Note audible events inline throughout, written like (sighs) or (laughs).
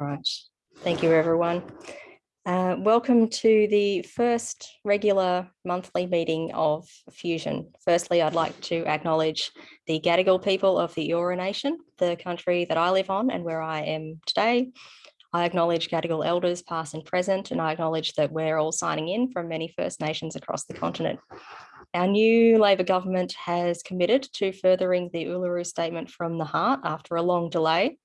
Right, thank you everyone. Uh, welcome to the first regular monthly meeting of Fusion. Firstly, I'd like to acknowledge the Gadigal people of the Eora Nation, the country that I live on and where I am today. I acknowledge Gadigal elders past and present, and I acknowledge that we're all signing in from many First Nations across the continent. Our new Labor government has committed to furthering the Uluru Statement from the Heart after a long delay.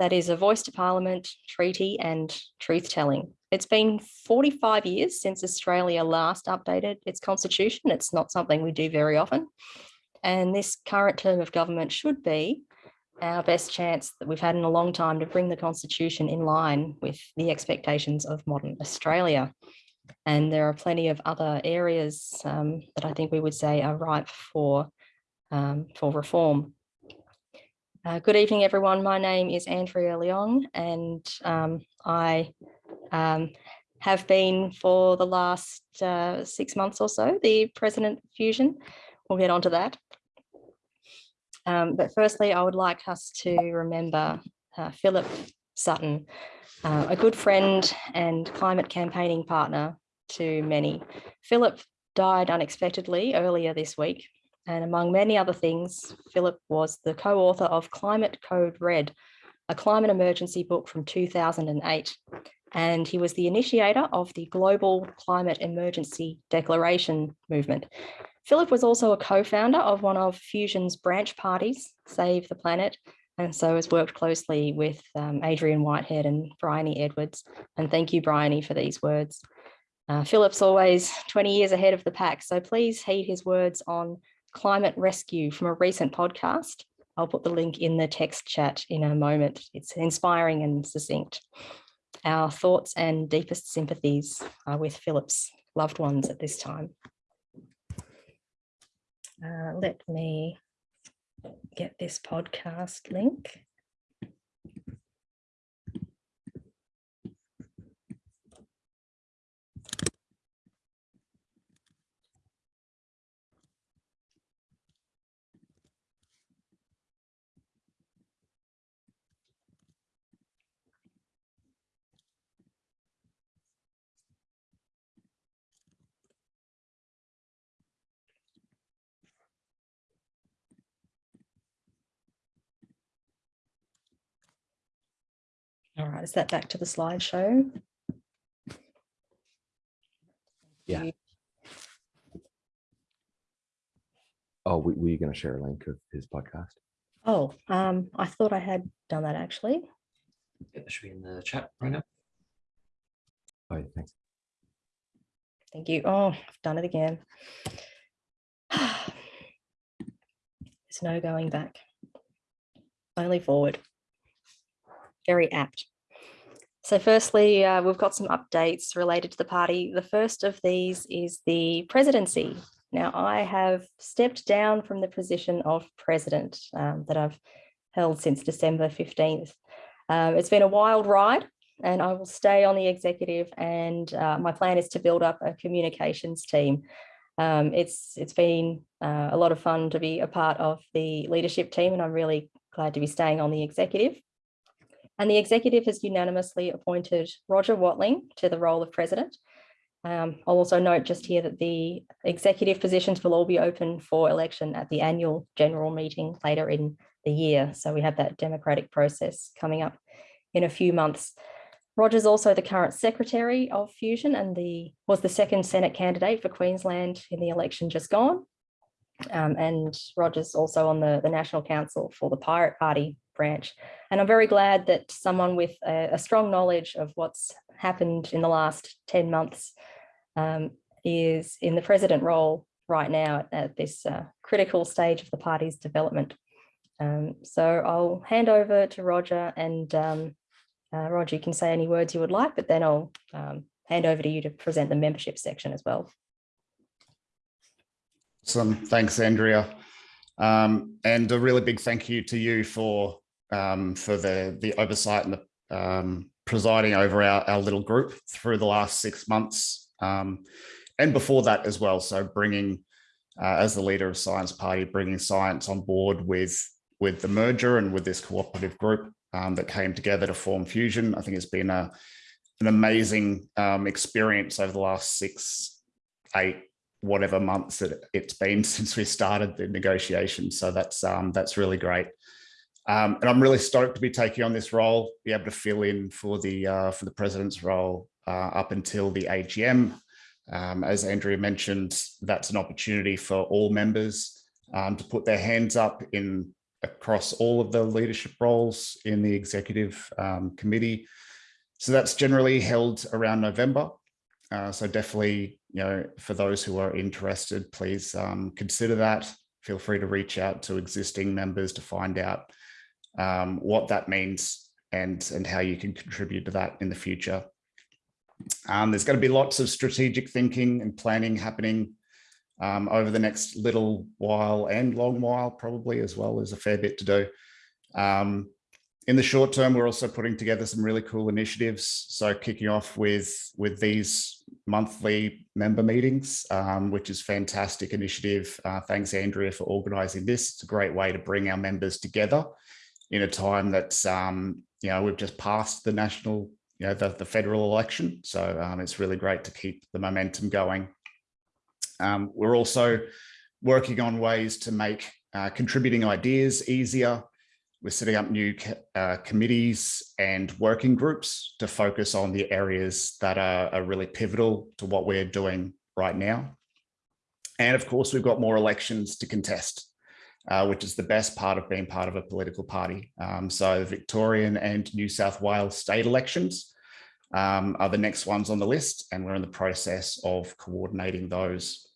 That is a voice to Parliament, treaty and truth telling. It's been 45 years since Australia last updated its constitution. It's not something we do very often. And this current term of government should be our best chance that we've had in a long time to bring the constitution in line with the expectations of modern Australia. And there are plenty of other areas um, that I think we would say are ripe for, um, for reform. Uh, good evening, everyone. My name is Andrea Leong, and um, I um, have been for the last uh, six months or so the president of Fusion. We'll get onto that. Um, but firstly, I would like us to remember uh, Philip Sutton, uh, a good friend and climate campaigning partner to many. Philip died unexpectedly earlier this week and among many other things, Philip was the co-author of Climate Code Red, a climate emergency book from 2008. And he was the initiator of the Global Climate Emergency Declaration movement. Philip was also a co-founder of one of Fusion's branch parties, Save the Planet, and so has worked closely with um, Adrian Whitehead and Bryony Edwards. And thank you, Bryony, for these words. Uh, Philip's always 20 years ahead of the pack, so please heed his words on climate rescue from a recent podcast. I'll put the link in the text chat in a moment. It's inspiring and succinct. Our thoughts and deepest sympathies are with Philip's loved ones at this time. Uh, let me get this podcast link. All right, is that back to the slideshow? Yeah. Oh, were you going to share a link of his podcast? Oh, um, I thought I had done that actually. Yeah, that should be in the chat right now. Oh, yeah, thanks. Thank you. Oh, I've done it again. (sighs) There's no going back. Only forward. Very apt. So firstly, uh, we've got some updates related to the party. The first of these is the presidency. Now, I have stepped down from the position of president um, that I've held since December 15th. Um, it's been a wild ride and I will stay on the executive and uh, my plan is to build up a communications team. Um, it's It's been uh, a lot of fun to be a part of the leadership team and I'm really glad to be staying on the executive. And the executive has unanimously appointed Roger Watling to the role of president. Um, I'll also note just here that the executive positions will all be open for election at the annual general meeting later in the year. So we have that democratic process coming up in a few months. Roger's also the current secretary of Fusion and the was the second Senate candidate for Queensland in the election just gone. Um, and Roger's also on the, the National Council for the Pirate Party branch. And I'm very glad that someone with a, a strong knowledge of what's happened in the last 10 months um, is in the president role right now at, at this uh, critical stage of the party's development. Um, so I'll hand over to Roger and um, uh, Roger, you can say any words you would like, but then I'll um, hand over to you to present the membership section as well. Awesome. Thanks, Andrea. Um, and a really big thank you to you for um, for the, the oversight and the um, presiding over our, our little group through the last six months um, and before that as well. So bringing, uh, as the leader of Science Party, bringing science on board with with the merger and with this cooperative group um, that came together to form Fusion. I think it's been a, an amazing um, experience over the last six, eight, whatever months that it's been (laughs) since we started the negotiations. So that's um, that's really great. Um, and I'm really stoked to be taking on this role, be able to fill in for the uh, for the president's role uh, up until the AGM. Um, as Andrea mentioned, that's an opportunity for all members um, to put their hands up in across all of the leadership roles in the executive um, committee. So that's generally held around November. Uh, so definitely, you know, for those who are interested, please um, consider that. Feel free to reach out to existing members to find out um, what that means and, and how you can contribute to that in the future. Um, there's going to be lots of strategic thinking and planning happening um, over the next little while and long while probably as well as a fair bit to do. Um, in the short term, we're also putting together some really cool initiatives. So kicking off with, with these monthly member meetings, um, which is fantastic initiative. Uh, thanks, Andrea, for organizing this. It's a great way to bring our members together in a time that's, um, you know, we've just passed the national, you know, the, the federal election. So um, it's really great to keep the momentum going. Um, we're also working on ways to make uh, contributing ideas easier. We're setting up new uh, committees and working groups to focus on the areas that are, are really pivotal to what we're doing right now. And of course, we've got more elections to contest, uh, which is the best part of being part of a political party. Um, so Victorian and New South Wales state elections um, are the next ones on the list, and we're in the process of coordinating those.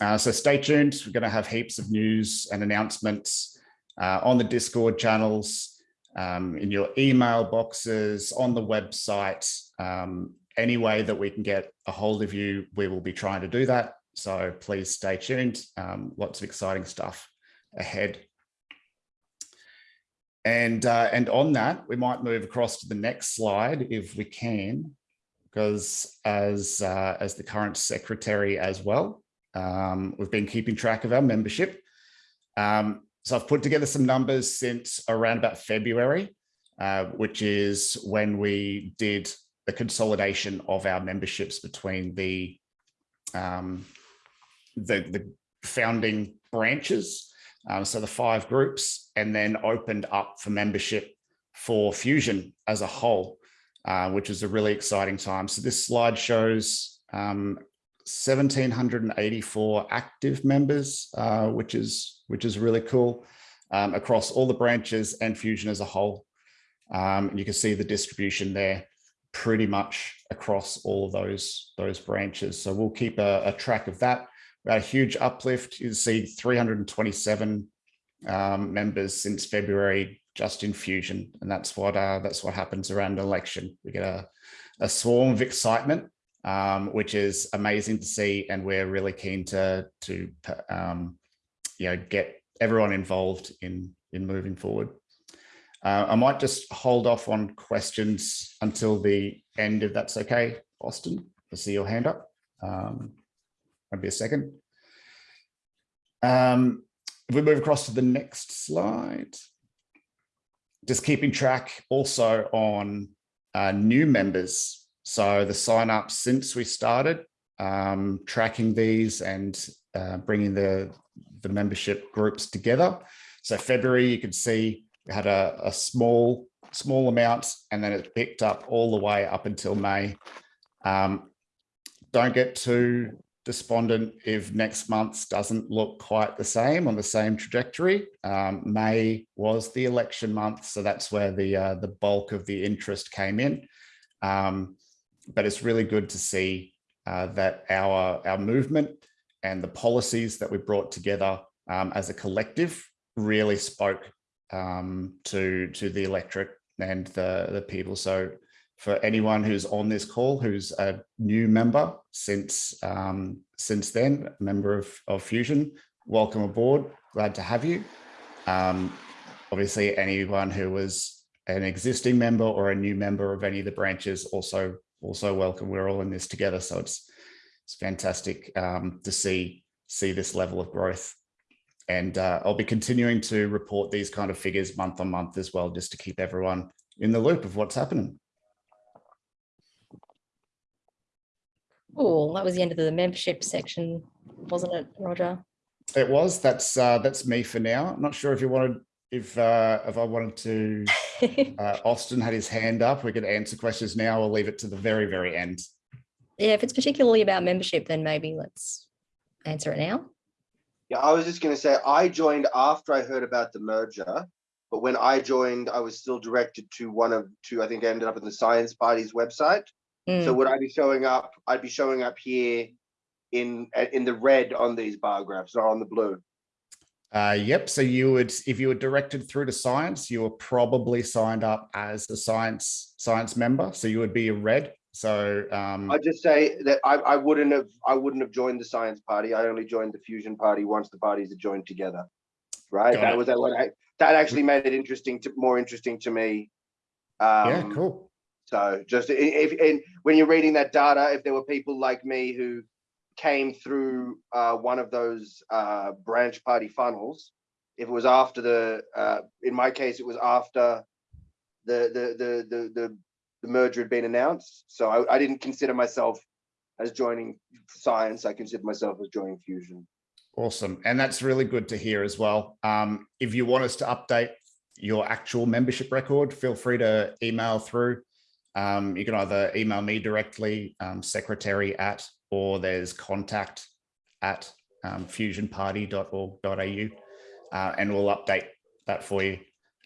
Uh, so stay tuned. We're going to have heaps of news and announcements uh, on the Discord channels, um, in your email boxes, on the website. Um, any way that we can get a hold of you, we will be trying to do that. So please stay tuned. Um, lots of exciting stuff ahead. And, uh, and on that, we might move across to the next slide if we can, because as, uh, as the current secretary as well, um, we've been keeping track of our membership. Um, so I've put together some numbers since around about February, uh, which is when we did the consolidation of our memberships between the, um, the, the founding branches. Um, so the five groups and then opened up for membership for Fusion as a whole, uh, which is a really exciting time. So this slide shows um, 1,784 active members, uh, which is which is really cool um, across all the branches and Fusion as a whole. Um, you can see the distribution there pretty much across all of those those branches. So we'll keep a, a track of that. A huge uplift. You see 327 um, members since February just in Fusion, and that's what uh, that's what happens around election. We get a, a swarm of excitement um, which is amazing to see. And we're really keen to, to um, you know, get everyone involved in, in moving forward. Uh, I might just hold off on questions until the end, if that's okay, Austin. I see your hand up. Um, maybe a second. Um, if we move across to the next slide, just keeping track also on uh, new members so the sign up since we started um, tracking these and uh, bringing the, the membership groups together. So February, you could see we had a, a small, small amount and then it picked up all the way up until May. Um, don't get too despondent if next month doesn't look quite the same on the same trajectory. Um, May was the election month, so that's where the uh, the bulk of the interest came in. Um, but it's really good to see uh, that our, our movement and the policies that we brought together um, as a collective really spoke um, to, to the electorate and the, the people. So for anyone who's on this call, who's a new member since um, since then, member of, of Fusion, welcome aboard. Glad to have you. Um, obviously, anyone who was an existing member or a new member of any of the branches also also welcome. We're all in this together. So it's, it's fantastic um, to see, see this level of growth. And uh, I'll be continuing to report these kind of figures month on month as well, just to keep everyone in the loop of what's happening. Cool, that was the end of the membership section, wasn't it, Roger? It was, that's, uh, that's me for now. I'm not sure if you wanted, if, uh, if I wanted to, (laughs) uh, Austin had his hand up. We could answer questions now. I'll leave it to the very, very end. Yeah, if it's particularly about membership, then maybe let's answer it now. Yeah, I was just gonna say, I joined after I heard about the merger. But when I joined, I was still directed to one of two, I think I ended up in the Science Party's website. So Mm, would I be showing up? I'd be showing up here in, in the red on these bar graphs, not on the blue. Uh, yep. So you would, if you were directed through to science, you were probably signed up as a science science member. So you would be a red. So um, I'd just say that I, I wouldn't have, I wouldn't have joined the Science Party. I only joined the Fusion Party once the parties are joined together. Right? That it. was that what I, that actually made it interesting to, more interesting to me. yeah, Um, cool. So just if, and when you're reading that data, if there were people like me who came through uh, one of those uh, branch party funnels, if it was after the, uh, in my case, it was after the, the, the, the, the, the merger had been announced. So I, I didn't consider myself as joining science. I considered myself as joining fusion. Awesome. And that's really good to hear as well. Um, if you want us to update your actual membership record, feel free to email through. Um, you can either email me directly, um, secretary at, or there's contact at um, fusionparty.org.au, uh, and we'll update that for you.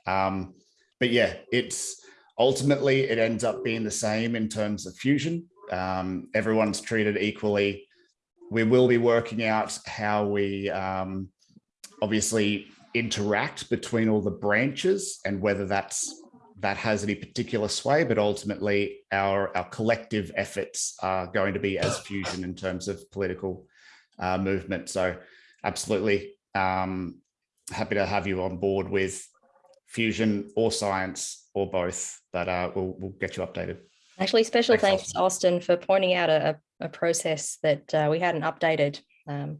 Um, but yeah, it's ultimately it ends up being the same in terms of fusion. Um, everyone's treated equally we will be working out how we um, obviously interact between all the branches and whether that's that has any particular sway, but ultimately our, our collective efforts are going to be as fusion in terms of political uh, movement. So absolutely um, happy to have you on board with fusion or science or both, but uh, we'll, we'll get you updated. Actually, special Thanks, thanks, Austin, for pointing out a, a a process that uh, we hadn't updated um,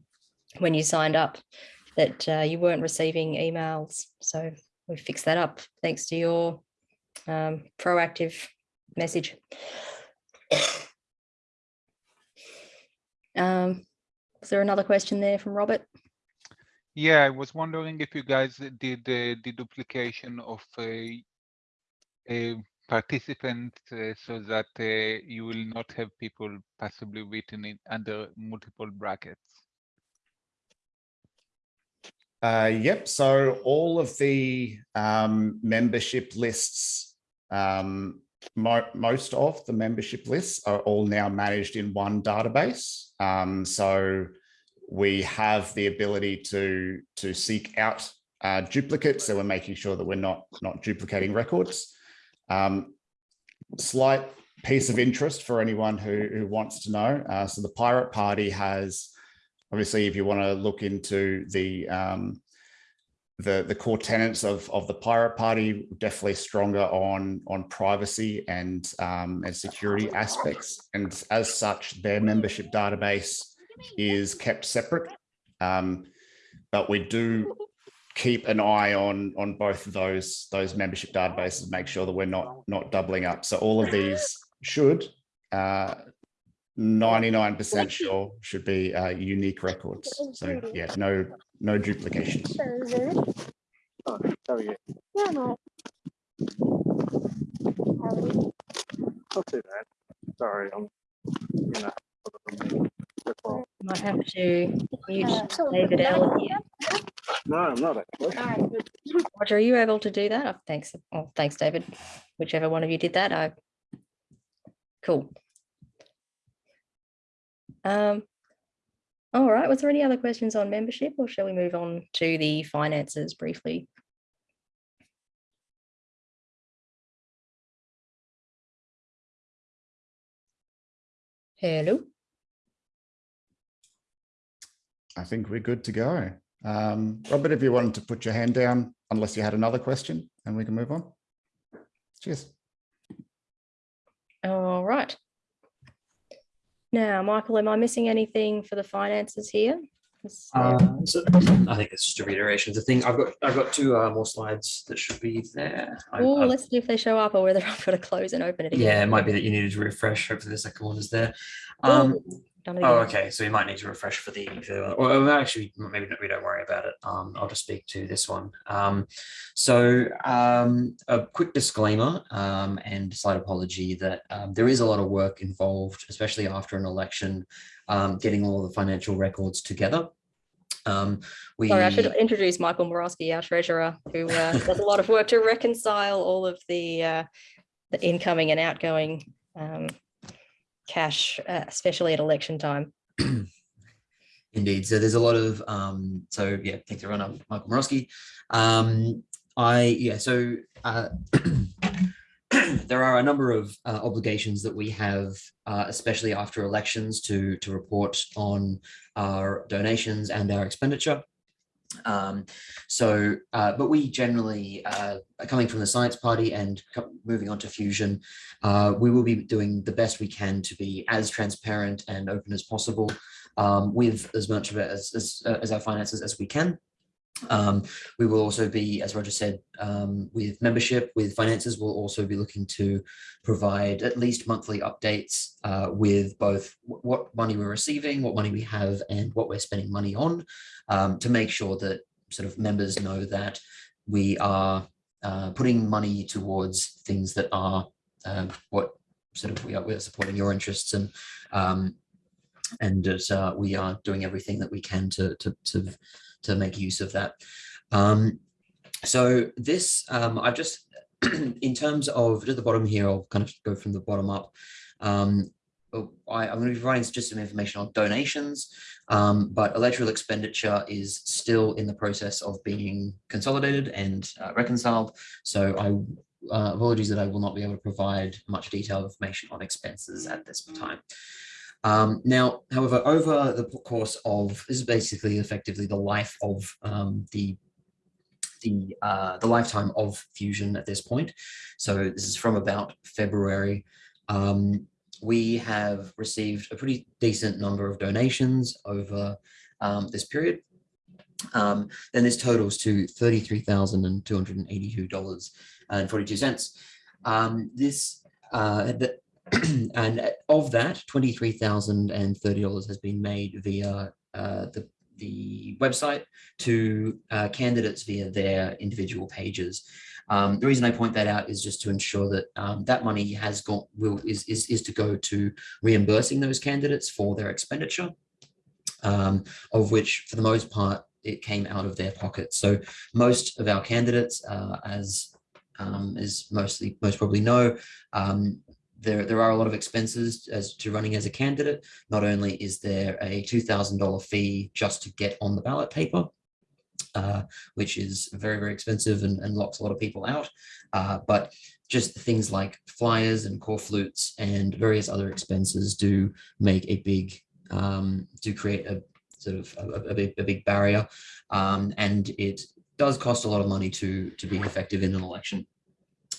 when you signed up, that uh, you weren't receiving emails. So we fixed that up thanks to your um, proactive message. (coughs) Um, is there another question there from Robert? Yeah, I was wondering if you guys did uh, the duplication of a, a participant uh, so that uh, you will not have people possibly written in under multiple brackets. Uh, yep. So all of the um, membership lists, um, mo most of the membership lists are all now managed in one database. Um, so we have the ability to to seek out uh, duplicates. So we're making sure that we're not not duplicating records. Um, slight piece of interest for anyone who, who wants to know. Uh, so the Pirate Party has obviously, if you want to look into the um, the the core tenets of of the Pirate Party, definitely stronger on on privacy and um, and security aspects, and as such, their membership database is kept separate. Um, but we do keep an eye on on both of those those membership databases, make sure that we're not not doubling up. So all of these should. Uh, 99% sure should be uh, unique records. So yeah, no, no duplications. Oh, how are you? Not too bad. Sorry, I'm, you know. that's. Might have to mute David L here. No, I'm not actually. Roger, are you able to do that? Oh, thanks. Oh, thanks, David. Whichever one of you did that. I... Cool. Um, all right. Was there any other questions on membership or shall we move on to the finances briefly? Hello. I think we're good to go. Um, Robert, if you wanted to put your hand down, unless you had another question, and we can move on. Cheers. All right. Now, Michael, am I missing anything for the finances here? Uh, so I think it's just a reiteration of the thing. I've got I've got two uh, more slides that should be there. Oh, let's see if they show up or whether (laughs) I've got to close and open it again. yeah, it might be that you needed to refresh. Hopefully, the second one is there. Um, done Oh, okay. So we might need to refresh for the, the well, actually, maybe not, we don't worry about it. Um, I'll just speak to this one. Um, so um, a quick disclaimer um, and slight apology that um, there is a lot of work involved, especially after an election, um, getting all the financial records together. Um, we Sorry, I should introduce Michael Morosky, our treasurer, who uh, (laughs) does a lot of work to reconcile all of the uh, the incoming and outgoing um, cash, uh, especially at election time. (clears throat) Indeed. So there's a lot of um, so yeah, thanks everyone. I'm Michael Morosky. Um, I yeah, so uh, (clears throat) there are a number of uh, obligations that we have, uh, especially after elections, to to report on our donations and our expenditure. Um, so, uh, but we generally, uh, coming from the Science Party and moving on to Fusion, uh, we will be doing the best we can to be as transparent and open as possible um, with as much of it as, as, uh, as our finances as we can. Um, we will also be, as Roger said, um, with membership, with finances, we'll also be looking to provide at least monthly updates uh, with both what money we're receiving, what money we have, and what we're spending money on um, to make sure that sort of members know that we are uh, putting money towards things that are um, what sort of we are we're supporting your interests and um, and that uh, we are doing everything that we can to to to, to make use of that. Um, so this um, I've just (clears throat) in terms of at the bottom here, I'll kind of go from the bottom up. Um, oh, I, I'm going to be providing just some information on donations, um, but electoral expenditure is still in the process of being consolidated and uh, reconciled. So I uh, apologies that I will not be able to provide much detailed information on expenses at this time. Um, now, however, over the course of this is basically effectively the life of um, the the uh, the lifetime of Fusion at this point. So this is from about February. Um, we have received a pretty decent number of donations over um, this period. Um, then this totals to $33,282.42. Um, this, uh, the, (clears throat) and of that, $23,030 has been made via uh, the, the website to uh, candidates via their individual pages. Um, the reason I point that out is just to ensure that um, that money has got will is, is is to go to reimbursing those candidates for their expenditure, um, of which for the most part it came out of their pockets. So most of our candidates, uh, as um, as mostly most probably know, um, there there are a lot of expenses as to running as a candidate. Not only is there a two thousand dollar fee just to get on the ballot paper, uh, which is very, very expensive and, and locks a lot of people out. Uh, but just things like flyers and corflutes and various other expenses do make a big, um, do create a sort of a, a big, a big barrier. Um, and it does cost a lot of money to, to be effective in an election.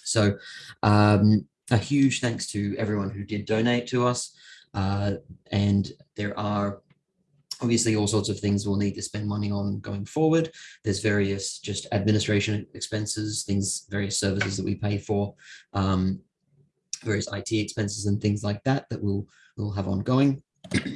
So um, a huge thanks to everyone who did donate to us. Uh, and there are obviously all sorts of things we'll need to spend money on going forward. There's various just administration expenses, things, various services that we pay for, um, various IT expenses and things like that that we'll, we'll have ongoing.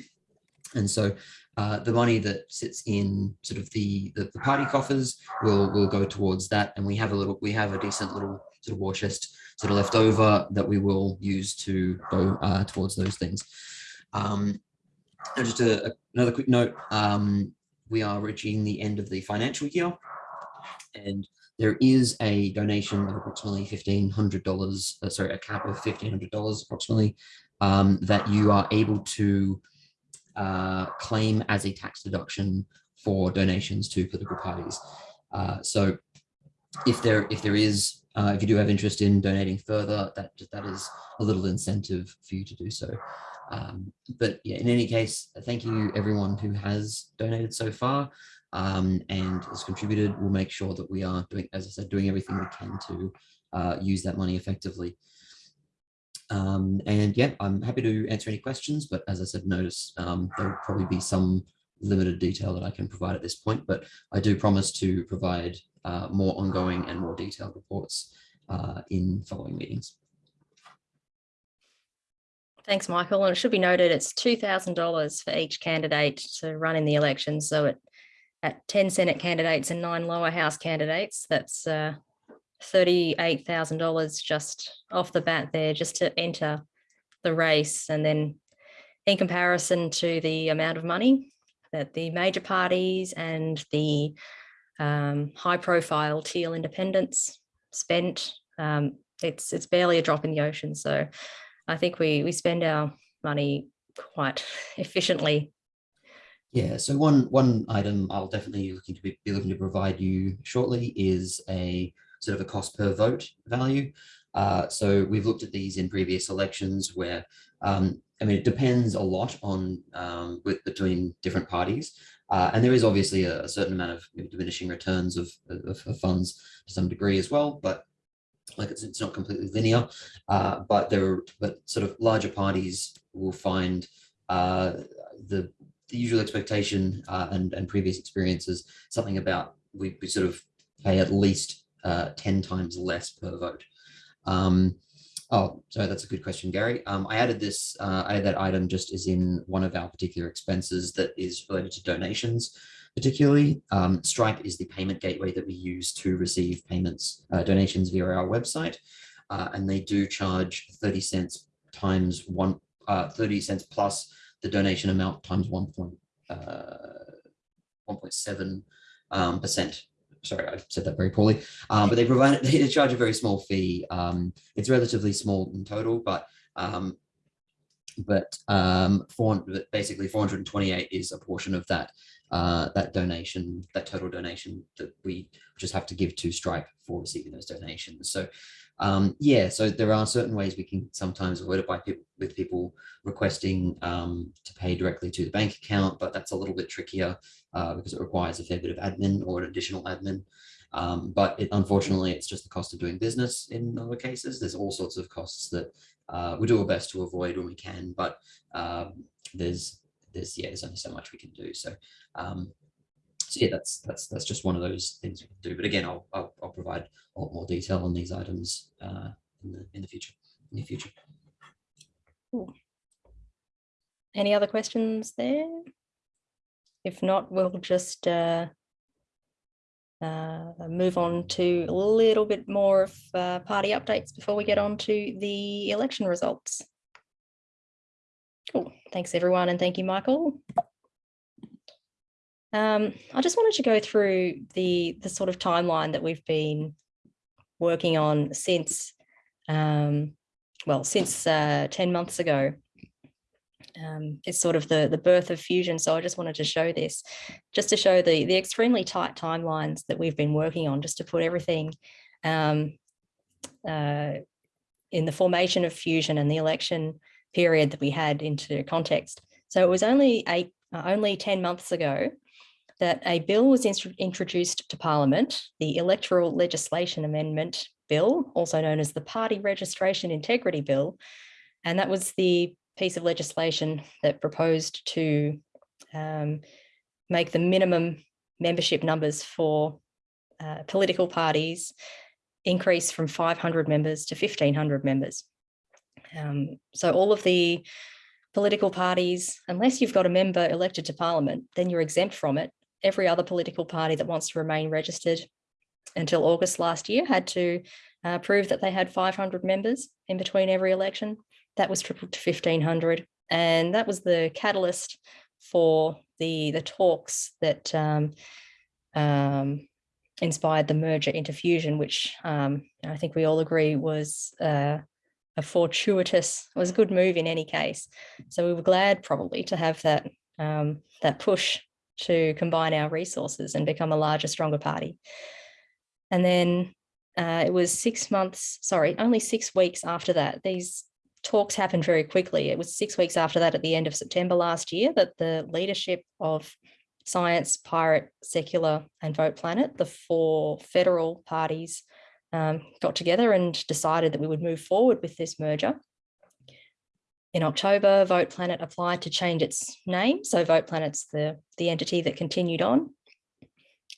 (clears throat) and so uh, the money that sits in sort of the, the, the party coffers will will go towards that. And we have a little, we have a decent little sort of war chest sort of left over that we will use to go uh, towards those things. Um, and just a, a- another quick note, um, we are reaching the end of the financial year. And there is a donation of approximately fifteen hundred dollars, uh, sorry, a cap of fifteen hundred dollars approximately, um, that you are able to uh, claim as a tax deduction for donations to political parties. Uh, so if there if there is uh, if you do have interest in donating further, that that is a little incentive for you to do so. Um, but yeah, in any case, thank you everyone who has donated so far um, and has contributed. We'll make sure that we are doing, as I said, doing everything we can to uh, use that money effectively. Um, and yeah, I'm happy to answer any questions, but as I said, notice um, there will probably be some limited detail that I can provide at this point, but I do promise to provide uh, more ongoing and more detailed reports uh, in following meetings. Thanks, Michael. And it should be noted, it's two thousand dollars for each candidate to run in the election. So at at ten Senate candidates and nine lower house candidates, that's uh thirty-eight thousand dollars just off the bat there, just to enter the race. And then in comparison to the amount of money that the major parties and the um, high-profile teal independents spent, um, it's it's barely a drop in the ocean. So I think we we spend our money quite (laughs) efficiently. Yeah, so one one item I'll definitely looking to be, be looking to provide you shortly is a sort of a cost per vote value. Uh, so we've looked at these in previous elections where um, I mean it depends a lot on um, with between different parties. Uh, and there is obviously a, a certain amount of diminishing returns of, of, of funds to some degree as well, but like it's, it's not completely linear, uh, but there are, but sort of larger parties will find uh, the, the usual expectation uh, and, and previous experiences, something about we, we sort of pay at least uh, 10 times less per vote. Um, oh, so that's a good question, Gary. Um, I added this, uh, I added that item just as in one of our particular expenses that is related to donations particularly. Um, Stripe is the payment gateway that we use to receive payments, uh, donations via our website. Uh, and they do charge 30 cents times one, uh, 30 cents plus the donation amount times 1. uh, 1.7 um, percent. Sorry, I said that very poorly, um, but they provide, (laughs) they charge a very small fee. Um, it's relatively small in total, but um, but um, four, basically 428 is a portion of that uh, that donation, that total donation that we just have to give to Stripe for receiving those donations. So um, yeah, so there are certain ways we can sometimes avoid it by people with people requesting um, to pay directly to the bank account, but that's a little bit trickier uh, because it requires a fair bit of admin or an additional admin. Um, but it, unfortunately, it's just the cost of doing business in other cases. There's all sorts of costs that uh, we do our best to avoid when we can, but um, there's there's yeah, there's only so much we can do. So um, so yeah, that's that's that's just one of those things we can do. But again, I'll I'll, I'll provide a lot more detail on these items uh, in the in the future in the future. Any other questions there? If not, we'll just uh, uh, move on to a little bit more of uh, party updates before we get on to the election results. Cool. Thanks, everyone, and thank you, Michael. Um, I just wanted to go through the, the sort of timeline that we've been working on since, um, well, since uh, 10 months ago. Um, it's sort of the, the birth of Fusion. So I just wanted to show this, just to show the, the extremely tight timelines that we've been working on, just to put everything um, uh, in the formation of Fusion and the election period that we had into context. So it was only eight, uh, only 10 months ago that a bill was introduced to Parliament, the Electoral Legislation Amendment Bill, also known as the Party Registration Integrity Bill. And that was the piece of legislation that proposed to um, make the minimum membership numbers for uh, political parties increase from 500 members to 1500 members. Um, so all of the political parties, unless you've got a member elected to parliament, then you're exempt from it. Every other political party that wants to remain registered until August last year had to uh, prove that they had 500 members in between every election. That was tripled to 1500. And that was the catalyst for the, the talks that um, um, inspired the merger into Fusion, which um, I think we all agree was uh, a fortuitous, was a good move in any case. So we were glad probably to have that, um, that push to combine our resources and become a larger, stronger party. And then uh, it was six months, sorry, only six weeks after that, these talks happened very quickly. It was six weeks after that at the end of September last year that the leadership of Science, Pirate, Secular and Vote Planet, the four federal parties um, got together and decided that we would move forward with this merger. In October, Vote Planet applied to change its name. So Vote Planet's the, the entity that continued on.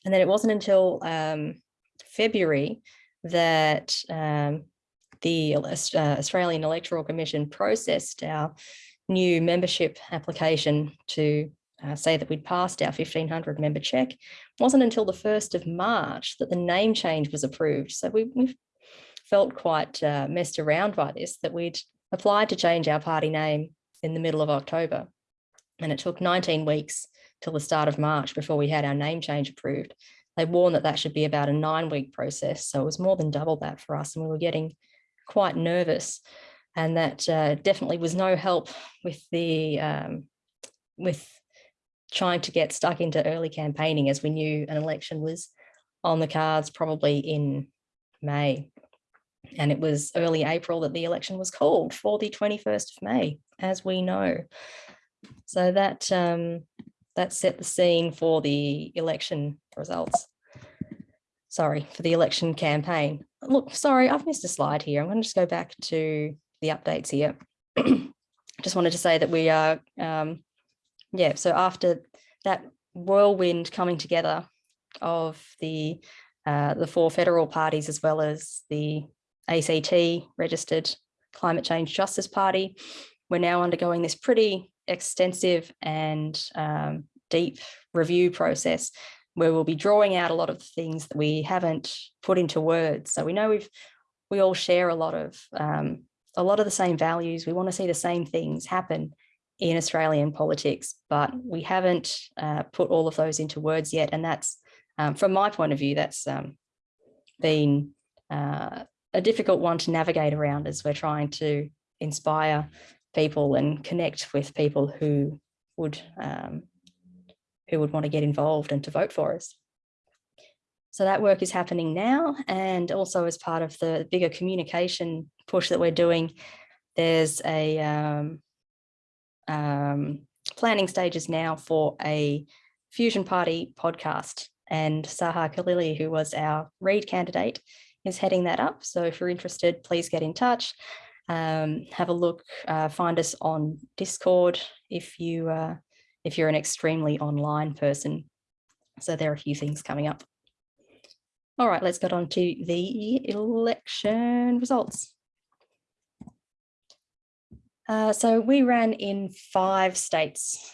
And then it wasn't until um, February that um, the uh, Australian Electoral Commission processed our new membership application to uh, say that we'd passed our 1500 member check. It wasn't until the 1st of March that the name change was approved. So we, we felt quite uh, messed around by this, that we'd applied to change our party name in the middle of October. And it took 19 weeks till the start of March before we had our name change approved. They warned that that should be about a nine week process. So it was more than double that for us. And we were getting quite nervous. And that uh, definitely was no help with the um, with trying to get stuck into early campaigning as we knew an election was on the cards probably in May. And it was early April that the election was called for the 21st of May, as we know. So that um, that set the scene for the election results. Sorry, for the election campaign. Look, sorry, I've missed a slide here. I'm going to just go back to the updates here. (clears throat) just wanted to say that we are, um, yeah, so after that whirlwind coming together of the uh, the four federal parties as well as the ACT registered Climate Change Justice Party, we're now undergoing this pretty extensive and um, deep review process where we'll be drawing out a lot of things that we haven't put into words. So we know we've we all share a lot of um, a lot of the same values. We want to see the same things happen in Australian politics, but we haven't uh, put all of those into words yet. And that's, um, from my point of view, that's um, been uh, a difficult one to navigate around as we're trying to inspire people and connect with people who would um, who would want to get involved and to vote for us. So that work is happening now and also as part of the bigger communication push that we're doing, there's a um, um, planning stages now for a Fusion Party podcast and Saha Khalili, who was our Reid candidate, is heading that up. So if you're interested, please get in touch. Um, have a look, uh, find us on Discord if you uh, if you're an extremely online person. So there are a few things coming up. All right, let's get on to the election results. Uh, so we ran in five states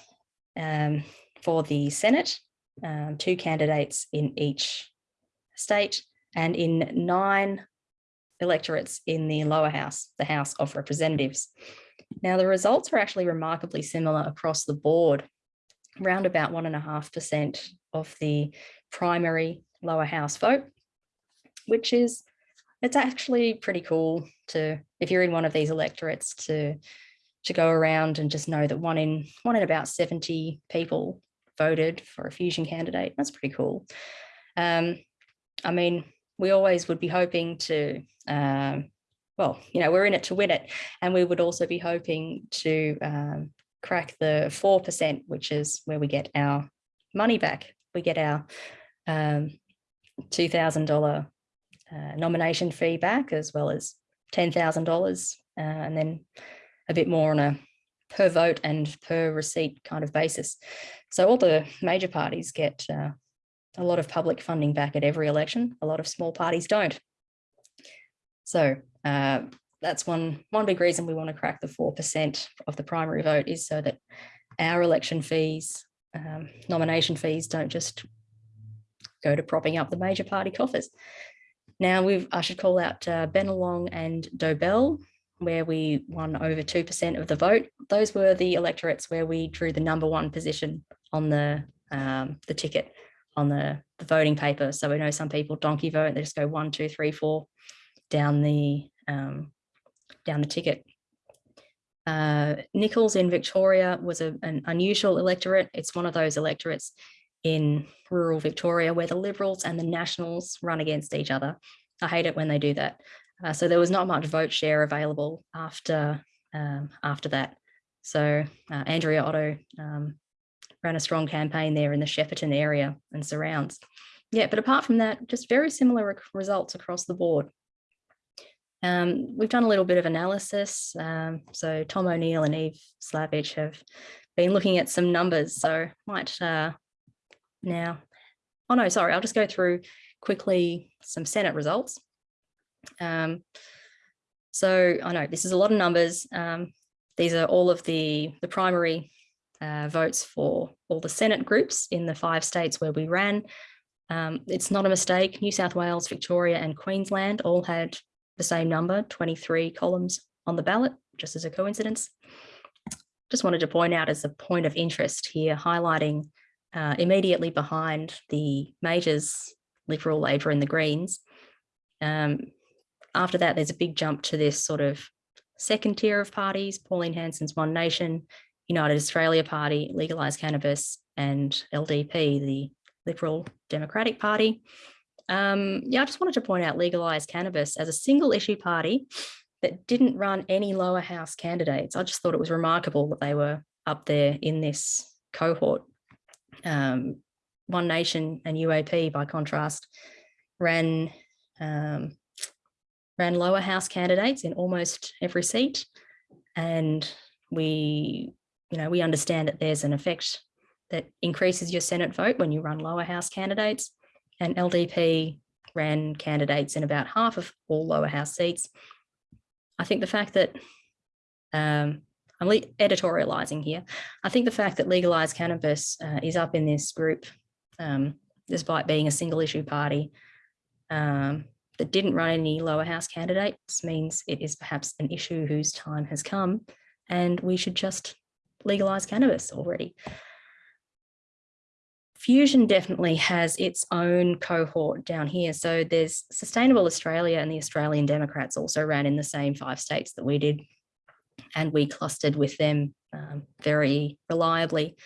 um, for the Senate, um, two candidates in each state, and in nine electorates in the lower house, the House of Representatives. Now, the results are actually remarkably similar across the board, around about one and a half percent of the primary lower house vote, which is, it's actually pretty cool to, if you're in one of these electorates to, to go around and just know that one in, one in about 70 people voted for a fusion candidate. That's pretty cool. Um, I mean, we always would be hoping to, um, well, you know, we're in it to win it. And we would also be hoping to um, crack the 4%, which is where we get our money back. We get our um, $2,000 uh, nomination fee back, as well as $10,000, uh, and then a bit more on a per vote and per receipt kind of basis. So all the major parties get uh, a lot of public funding back at every election. A lot of small parties don't. So uh, that's one, one big reason we want to crack the 4% of the primary vote is so that our election fees, um, nomination fees don't just go to propping up the major party coffers. Now we've, I should call out uh, Bennelong and Dobell, where we won over 2% of the vote. Those were the electorates where we drew the number one position on the, um, the ticket on the, the voting paper. So we know some people donkey vote, they just go one, two, three, four down the um, down the ticket. Uh, Nicholls in Victoria was a, an unusual electorate. It's one of those electorates in rural Victoria where the Liberals and the Nationals run against each other. I hate it when they do that. Uh, so there was not much vote share available after um, after that. So uh, Andrea Otto um, ran a strong campaign there in the Shepparton area and surrounds. Yeah, but apart from that, just very similar results across the board. Um, we've done a little bit of analysis. Um, so Tom O'Neill and Eve Slavich have been looking at some numbers. So might uh, now, oh no, sorry, I'll just go through quickly some Senate results. Um, so I know this is a lot of numbers. Um, these are all of the, the primary uh, votes for all the Senate groups in the five states where we ran. Um, it's not a mistake. New South Wales, Victoria and Queensland all had the same number, 23 columns on the ballot, just as a coincidence. Just wanted to point out as a point of interest here, highlighting uh, immediately behind the majors, Liberal, Labor and the Greens. Um, after that, there's a big jump to this sort of second tier of parties, Pauline Hanson's One Nation, United Australia Party, Legalised Cannabis and LDP, the Liberal Democratic Party. Um, yeah, I just wanted to point out legalized cannabis as a single issue party that didn't run any lower house candidates. I just thought it was remarkable that they were up there in this cohort. Um, One Nation and UAP, by contrast, ran um, ran lower house candidates in almost every seat, and we, you know, we understand that there's an effect that increases your Senate vote when you run lower house candidates and LDP ran candidates in about half of all lower house seats. I think the fact that um, I'm editorializing here. I think the fact that legalized cannabis uh, is up in this group, um, despite being a single issue party um, that didn't run any lower house candidates means it is perhaps an issue whose time has come and we should just legalize cannabis already. Fusion definitely has its own cohort down here. So there's Sustainable Australia and the Australian Democrats also ran in the same five states that we did. And we clustered with them um, very reliably.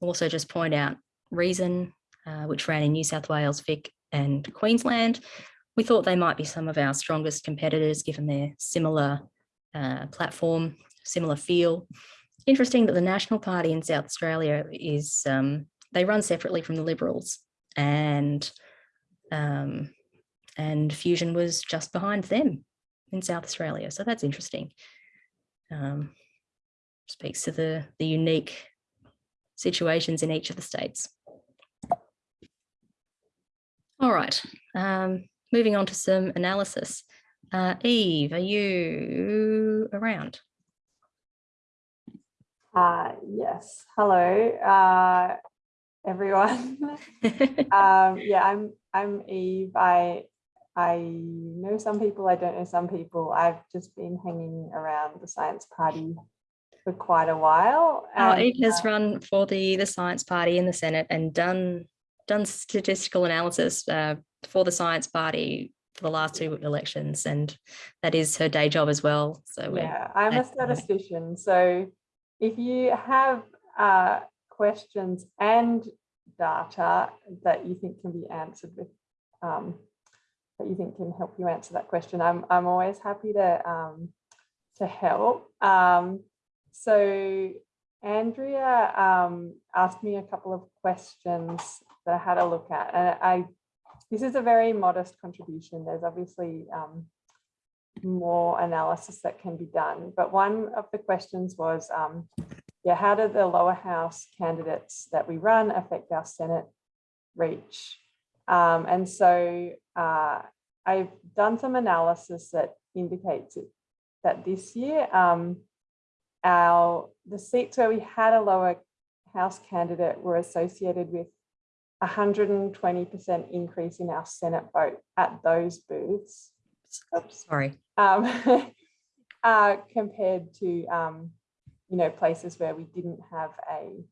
Also just point out Reason, uh, which ran in New South Wales, Vic and Queensland. We thought they might be some of our strongest competitors given their similar uh, platform, similar feel. Interesting that the National Party in South Australia is um, they run separately from the Liberals and um, and Fusion was just behind them in South Australia. So that's interesting. Um, speaks to the, the unique situations in each of the states. All right, um, moving on to some analysis. Uh, Eve, are you around? Uh, yes, hello. Uh, everyone. (laughs) um, yeah, I'm I'm Eve. I I know some people. I don't know some people. I've just been hanging around the science party for quite a while. Oh, and, Eve has uh, run for the the science party in the Senate and done done statistical analysis uh, for the science party for the last two elections, and that is her day job as well. So yeah, I'm a glad to have her. statistician. So if you have uh, questions and data that you think can be answered with um, that you think can help you answer that question. I'm, I'm always happy to, um, to help. Um, so Andrea um, asked me a couple of questions that I had a look at and I, this is a very modest contribution. There's obviously um, more analysis that can be done, but one of the questions was, um, yeah, how do the lower house candidates that we run affect our Senate reach? Um, and so uh, I've done some analysis that indicates it, that this year, um, our the seats where we had a lower house candidate were associated with 120% increase in our Senate vote at those booths. Oops Sorry. um, (laughs) uh, compared to um, you know places where we didn't have a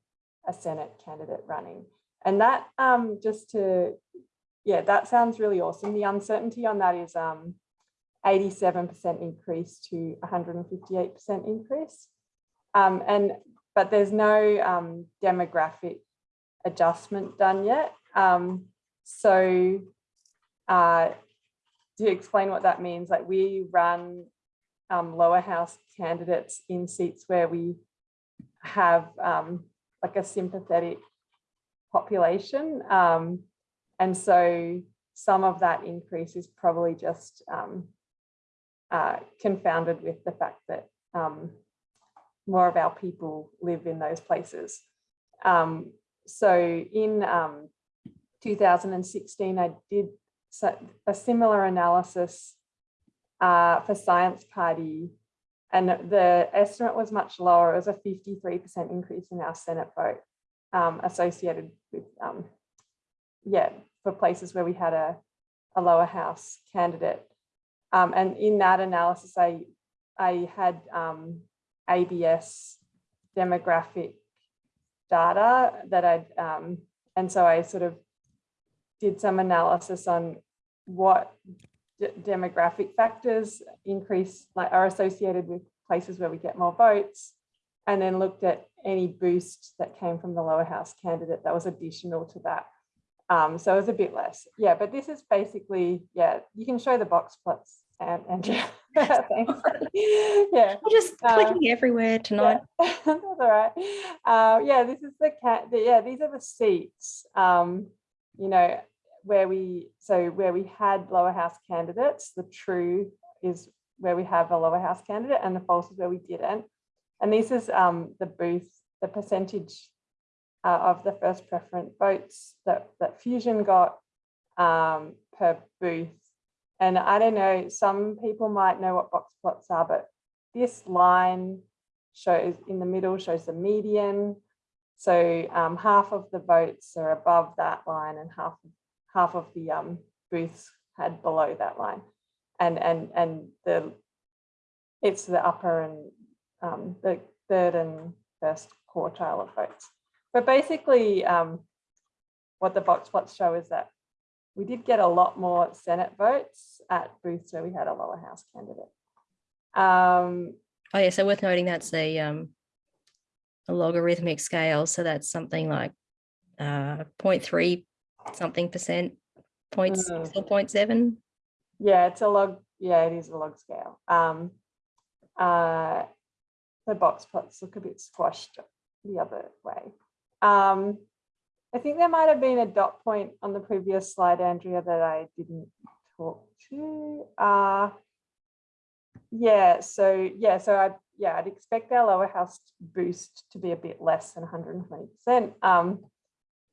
a Senate candidate running, and that um, just to yeah, that sounds really awesome. The uncertainty on that is um, 87% increase to 158% increase, um, and but there's no um, demographic adjustment done yet. Um, so uh, to explain what that means, like we run um, lower house candidates in seats where we have um, like a sympathetic population. Um, and so some of that increase is probably just um, uh, confounded with the fact that um, more of our people live in those places. Um, so in um, 2016, I did so- a similar analysis uh, for Science Party, and the estimate was much lower. It was a 53% increase in our Senate vote um, associated with, um, yeah, for places where we had a, a lower house candidate. Um, and in that analysis, I, I had um, ABS demographic data that I'd, um, and so I sort of did some analysis on what demographic factors increase, like are associated with places where we get more votes, and then looked at any boost that came from the lower house candidate that was additional to that. Um, so it was a bit less. Yeah, but this is basically, yeah, you can show the box plots and, (laughs) and thanks. (laughs) Yeah. I'm just Uh, clicking everywhere tonight. Yeah, (laughs) That's all right. Uh, yeah, this is the cat. The, yeah, these are the seats. Um, you know, where we so where we had lower house candidates. The true is where we have a lower house candidate, and the false is where we didn't. And this is um, the booth, the percentage uh, of the first preference votes that that Fusion got um, per booth. And I don't know, some people might know what box plots are, but this line shows in the middle shows the median. So um, half of the votes are above that line and half half of the um, booths had below that line. And and and the it's the upper and um, the third and first quartile of votes. But basically, um, what the box plots show is that we did get a lot more Senate votes at booths where we had a lower house candidate. Um, Oh yeah, so worth noting that's a um a logarithmic scale, so that's something like uh 0.3 something percent, point six Mm. or point seven. Yeah, it's a log. Yeah, it is a log scale. Um, uh, the box plots look a bit squashed the other way. Um, I think there might have been a dot point on the previous slide, Andrea, that I didn't talk to. Uh, yeah, so yeah, so I yeah, I'd expect our lower house boost to be a bit less than 120%. Um,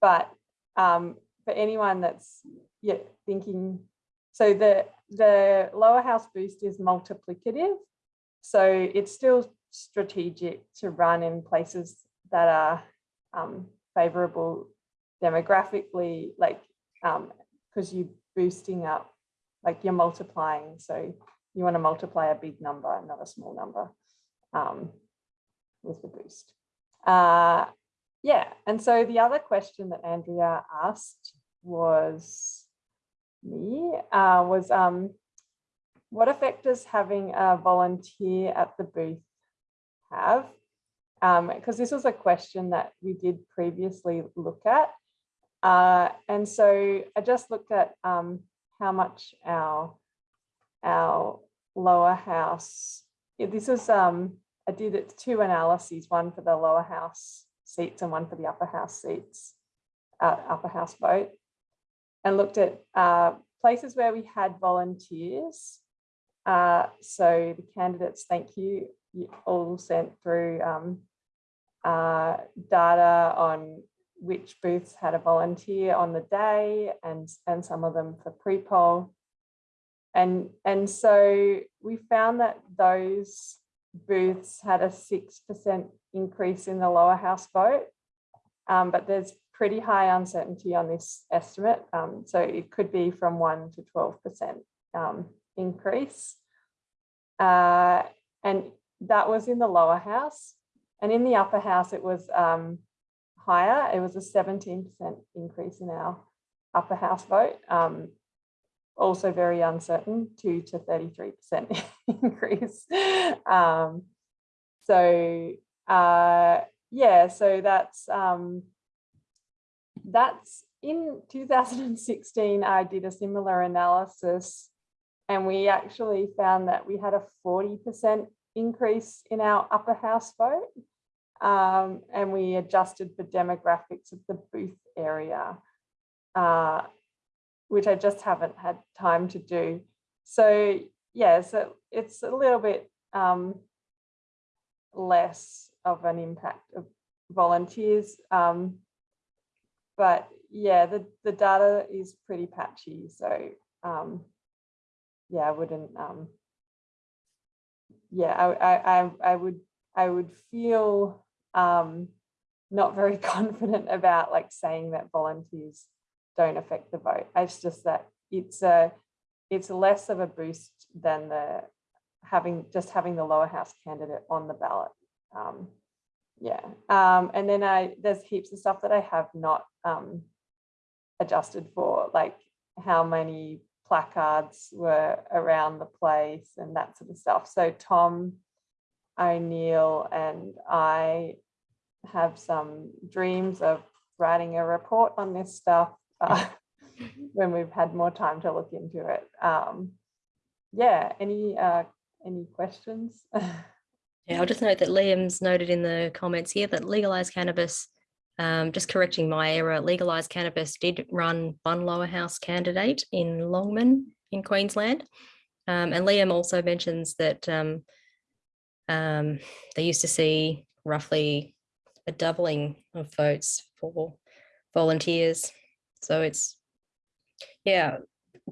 but um, for anyone that's yeah, thinking so the, the lower house boost is multiplicative. So it's still strategic to run in places that are um, favorable demographically, like because you're boosting up, like you're multiplying. So you want to multiply a big number, not a small number um, with the boost. Uh, yeah, and so the other question that Andrea asked was me uh, was um, what effect does having a volunteer at the booth have? Because this was a question that we did previously look at. Uh, and so I just looked at um, how much our, our lower house, yeah, this is, um, I did it two analyses, one for the lower house seats and one for the upper house seats, uh, upper house vote and looked at uh, places where we had volunteers. Uh, so the candidates, thank you, you all sent through um, uh, data on which booths had a volunteer on the day and, and some of them for pre-poll. And, and so we found that those booths had a 6% increase in the lower house vote, um, but there's pretty high uncertainty on this estimate. Um, so it could be from 1 to 12% um, increase. Uh, and that was in the lower house. And in the upper house, it was um, higher. It was a 17% increase in our upper house vote. Um, also very uncertain, 2 to 33% (laughs) increase. Um, so uh, yeah, so that's um, that's in 2016, I did a similar analysis and we actually found that we had a 40% increase in our upper house vote. Um, and we adjusted for demographics of the booth area, uh, which I just haven't had time to do. So yeah, so it's a little bit um, less of an impact of volunteers. Um, but yeah, the, the data is pretty patchy. So um, yeah, I wouldn't, um, yeah, I, I, I, would, I would feel um, not very (laughs) confident about like saying that volunteers don't affect the vote. It's just that it's a, it's less of a boost than the having just having the lower house candidate on the ballot. Um, yeah, um, and then I there's heaps of stuff that I have not um, adjusted for, like how many placards were around the place and that sort of stuff. So Tom O'Neill and I have some dreams of writing a report on this stuff uh, (laughs) when we've had more time to look into it. Um, yeah, any uh, any questions? (laughs) Yeah, I'll just note that Liam's noted in the comments here that legalized cannabis, um, just correcting my error, legalized cannabis did run one lower house candidate in Longman in Queensland. Um, and Liam also mentions that um, um, they used to see roughly a doubling of votes for volunteers. So it's, yeah,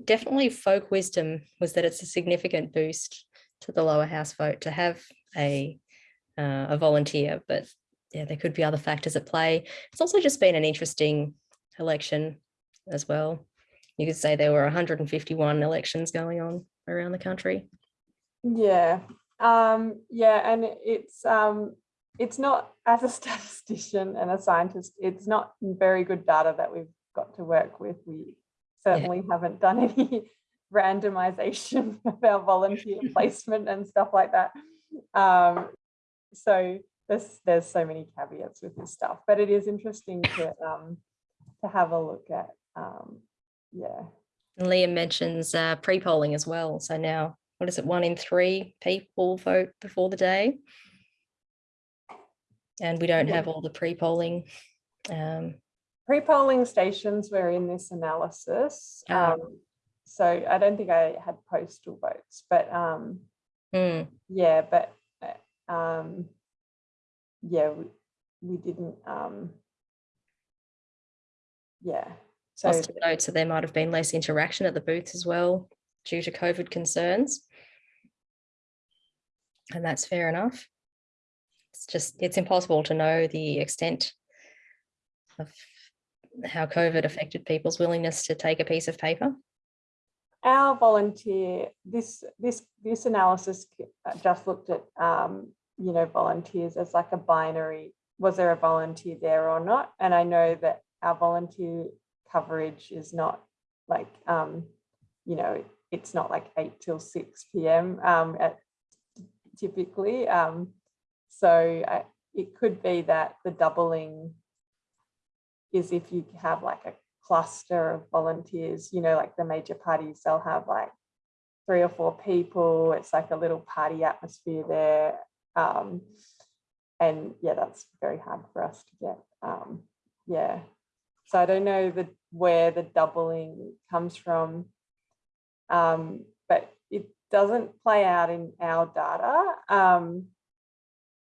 definitely folk wisdom was that it's a significant boost to the lower house vote to have a uh, a volunteer, but yeah, there could be other factors at play. It's also just been an interesting election as well. You could say there were 151 elections going on around the country. Yeah, um, yeah, and it's um, it's not as a (laughs) statistician and a scientist, it's not very good data that we've got to work with. We certainly haven't done (laughs) any randomization of our volunteer (laughs) placement and stuff like that. Um, so there's there's so many caveats with this stuff, but it is interesting to um, to have a look at. Um, yeah. And Liam mentions uh, pre-polling as well. So now, what is it? One in three people vote before the day. And we don't have all the pre-polling. Um, Pre-polling stations were in this analysis. Ah. Um, so I don't think I had postal votes, but um, hmm, yeah, but uh, um, yeah, we, we didn't. Um, yeah, so notes that there might have been less interaction at the booths as well due to COVID concerns. And that's fair enough. It's just, it's impossible to know the extent of how COVID affected people's willingness to take a piece of paper. Our volunteer, this this this analysis uh, just looked at um, you know volunteers as like a binary. Was there a volunteer there or not? And I know that our volunteer coverage is not like um, you know it's not like eight till six p.m. Um, at typically. Um, so I, it could be that the doubling is if you have like a cluster of volunteers, you know, like the major parties, they'll have like three or four people. It's like a little party atmosphere there. Um, and yeah, that's very hard for us to get. Um, yeah. So I don't know the where the doubling comes from. Um, but it doesn't play out in our data. Um,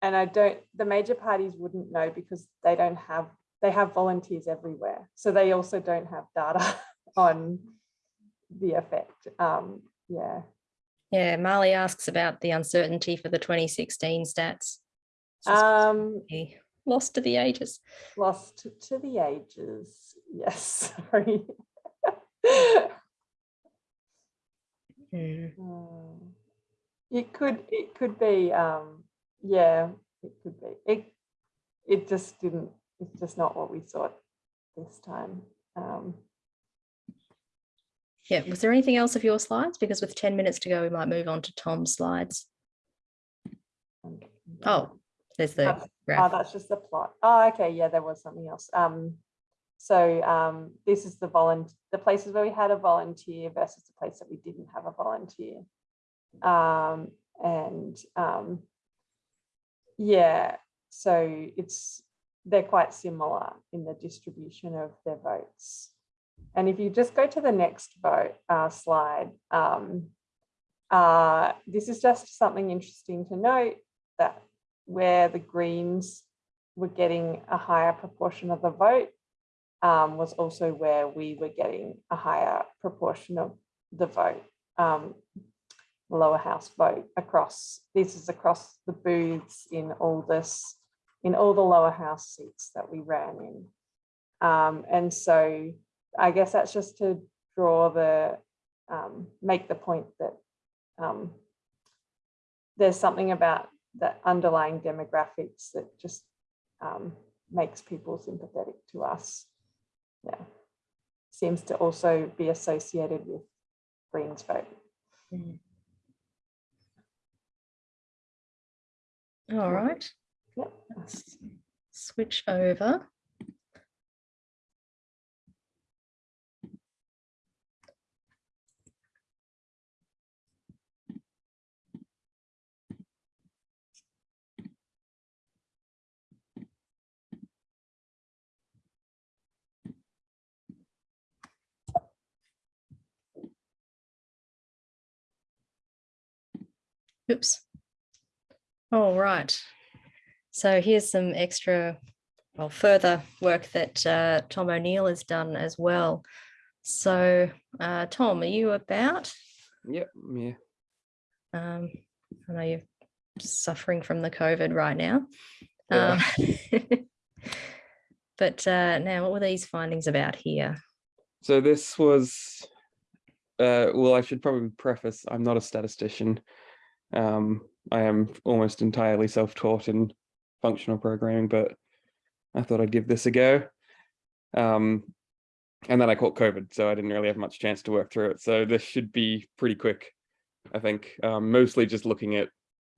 and I don't, the major parties wouldn't know because they don't have they have volunteers everywhere. So they also don't have data (laughs) on the effect. Um, yeah. Yeah, Marley asks about the uncertainty for the 2016 stats. Um, Lost to the ages. lost to, the ages. Yes, (laughs) sorry. Hmm. It could, it could be, um, yeah, it could be. It, it just didn't, it's just not what we thought this time. Um, Yeah, was there anything else of your slides? Because with 10 minutes to go, we might move on to Tom's slides. Oh, there's the That's- Oh, that's just the plot. Oh, okay, yeah, there was something else. Um, so um, this is the volunteer, the places where we had a volunteer versus the place that we didn't have a volunteer. Um, and um, yeah, so it's they're quite similar in the distribution of their votes. And if you just go to the next vote uh, slide, um, uh, this is just something interesting to note that where the Greens were getting a higher proportion of the vote um, was also where we were getting a higher proportion of the vote, um, lower house vote across, this is across the booths in all this, in all the lower house seats that we ran in. Um, and so I guess that's just to draw the, um, make the point that um, there's something about the underlying demographics that just um, makes people sympathetic to us. Yeah, seems to also be associated with Greens vote. All right. Let's switch over. Oops. All right. So here's some extra, well, further work that uh, Tom O'Neill has done as well. So, uh, Tom, are you about? Yep, yeah. Um, I know you're suffering from the COVID right now. Yeah. Um, (laughs) but uh, now, what were these findings about here? So this was, uh, well, I should probably preface, I'm not a statistician. Um, I am almost entirely self-taught in functional programming, but I thought I'd give this a go. Um, and then I caught COVID, so I didn't really have much chance to work through it. So this should be pretty quick, I think, um, mostly just looking at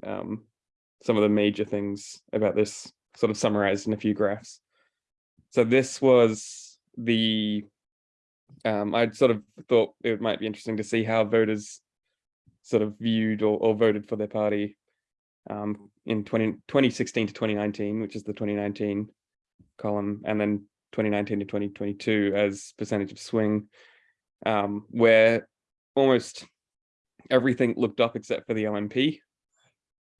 um, some of the major things about this sort of summarized in a few graphs. So this was the um, I sort of thought it might be interesting to see how voters sort of viewed or, or voted for their party um, in 20, 2016 to 2019, which is the 2019 column, and then 2019 to 2022 as percentage of swing, um, where almost everything looked up except for the LNP.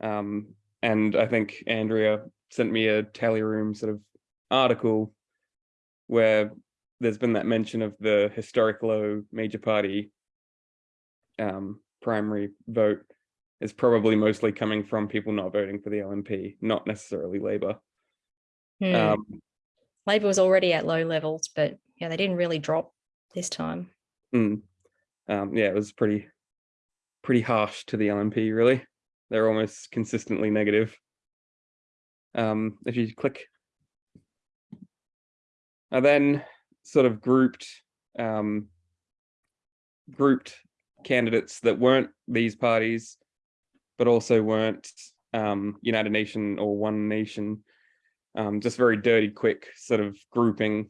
Um, and I think Andrea sent me a tally room sort of article where there's been that mention of the historic low major party um, primary vote is probably mostly coming from people not voting for the LNP, not necessarily Labor. Hmm. Um, Labor was already at low levels, but yeah, they didn't really drop this time. mm, um, yeah, it was pretty, pretty harsh to the LNP, really. They're almost consistently negative. Um, if you click, and then sort of grouped, um, grouped candidates that weren't these parties, but also weren't um, United Nation or One Nation. Um, just very dirty, quick sort of grouping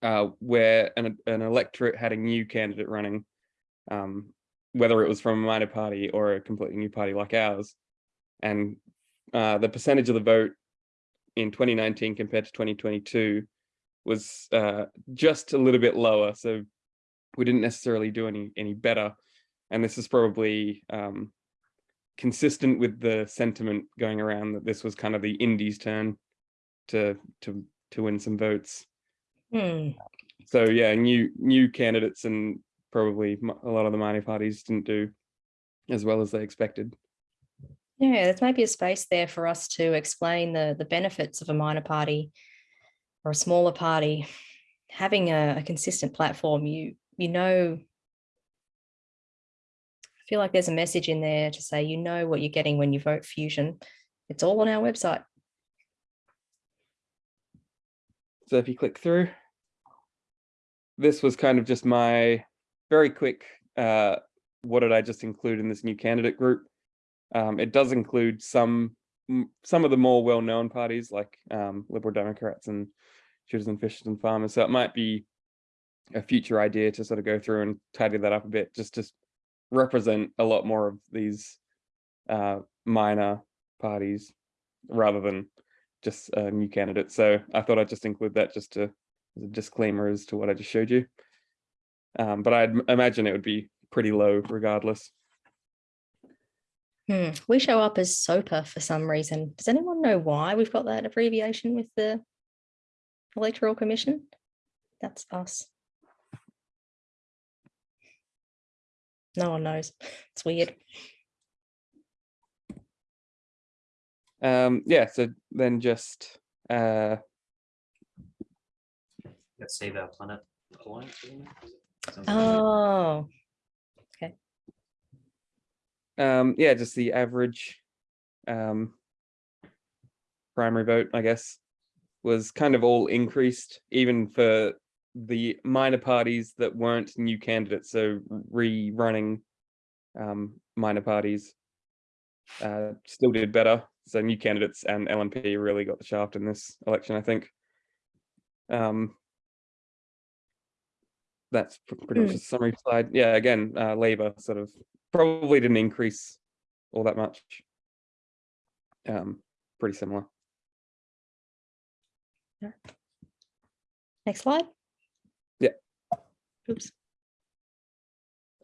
uh, where an, an electorate had a new candidate running, um, whether it was from a minor party or a completely new party like ours. And uh, the percentage of the vote in 2019 compared to 2022 was uh, just a little bit lower. So we didn't necessarily do any any better. And this is probably um, consistent with the sentiment going around that this was kind of the Indies' turn to to to win some votes. Hmm. So yeah, new new candidates and probably a lot of the minor parties didn't do as well as they expected. Yeah, there's maybe a space there for us to explain the the benefits of a minor party or a smaller party having a, a consistent platform. You you know, feel like there's a message in there to say you know what you're getting when you vote Fusion. It's all on our website. So if you click through, this was kind of just my very quick, uh, what did I just include in this new candidate group? Um, it does include some some of the more well-known parties like um, Liberal Democrats and Shooters and Fishers and Farmers. So it might be a future idea to sort of go through and tidy that up a bit, just to represent a lot more of these uh, minor parties rather than just a new candidate. So I thought I'd just include that just to as a disclaimer as to what I just showed you. Um, but I'd imagine it would be pretty low regardless. Hmm, we show up as SOPA for some reason. Does anyone know why we've got that abbreviation with the Electoral Commission? That's us. No one knows. It's weird. Um, yeah, so then just uh, Let's save our planet alliance. isn't it? Is it? Sounds like it. Oh, um, yeah, just the average um, primary vote, I guess, was kind of all increased, even for the minor parties that weren't new candidates. So rerunning um, minor parties uh, still did better. So new candidates and LNP really got the shaft in this election, I think. Um, that's pretty much Hmm. the summary slide. Yeah, again, uh, Labor sort of probably didn't increase all that much. Um, pretty similar. next slide. Oops.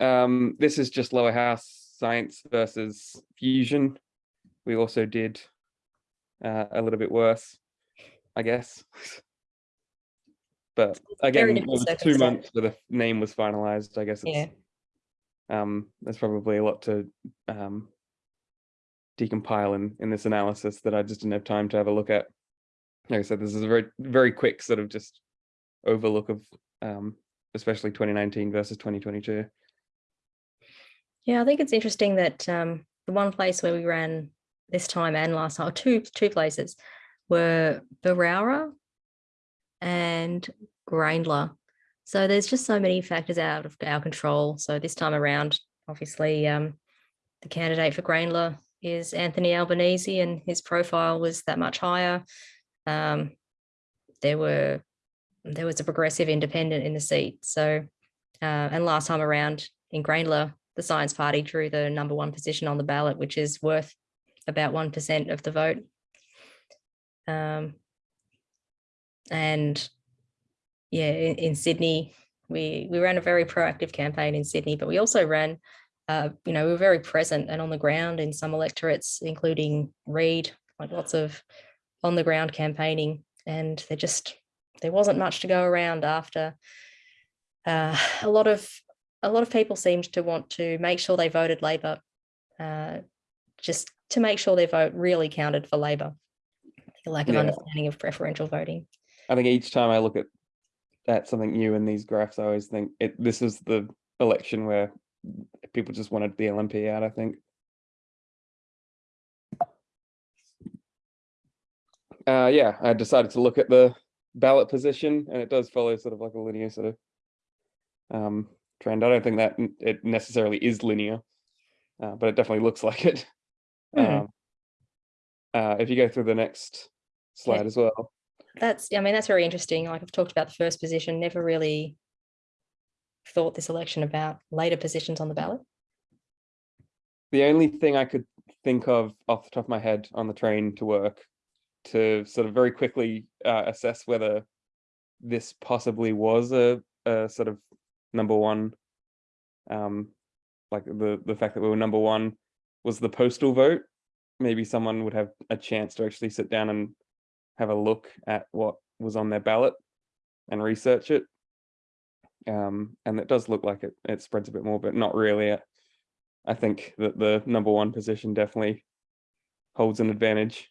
Um, this is just lower house science versus fusion. We also did uh, a little bit worse, I guess. But again, it was two months where the name was finalized. I guess Yeah. um, there's probably a lot to um, decompile in in this analysis that I just didn't have time to have a look at. Like I said, this is a very very quick sort of just overlook of um, especially 2019 versus 2022. Yeah, I think it's interesting that um, the one place where we ran this time and last time, two two places, were Barara and Grayndler. So there's just so many factors out of our control. So this time around, obviously, um, the candidate for Grayndler is Anthony Albanese, and his profile was that much higher. Um, there were there was a progressive independent in the seat. So uh, and last time around in Grayndler, the Science Party drew the number one position on the ballot, which is worth about 1% of the vote. Um, and yeah, in, in Sydney, we, we ran a very proactive campaign in Sydney, but we also ran, uh, you know, we were very present and on the ground in some electorates, including Reid, like lots of on the ground campaigning. And there just, there wasn't much to go around after uh, (sighs) a lot of a lot of people seemed to want to make sure they voted Labor, uh, just to make sure their vote really counted for Labor. A lack of Yeah. understanding of preferential voting. I think each time I look at at something new in these graphs, I always think it this is the election where people just wanted the LNP out, I think. Uh yeah, I decided to look at the ballot position and it does follow sort of like a linear sort of um trend. I don't think that it necessarily is linear, uh, but it definitely looks (laughs) like it. Hmm. Um, uh, if you go through the next slide as well. That's, I mean, that's very interesting. Like I've talked about the first position, never really thought this election about later positions on the ballot. the only thing I could think of off the top of my head on the train to work to sort of very quickly uh, assess whether this possibly was a, a sort of number one, um, like the the fact that we were number one was the postal vote. Maybe someone would have a chance to actually sit down and have a look at what was on their ballot and research it. Um, and it does look like it it spreads a bit more, but not really. I think that the number one position definitely holds an advantage.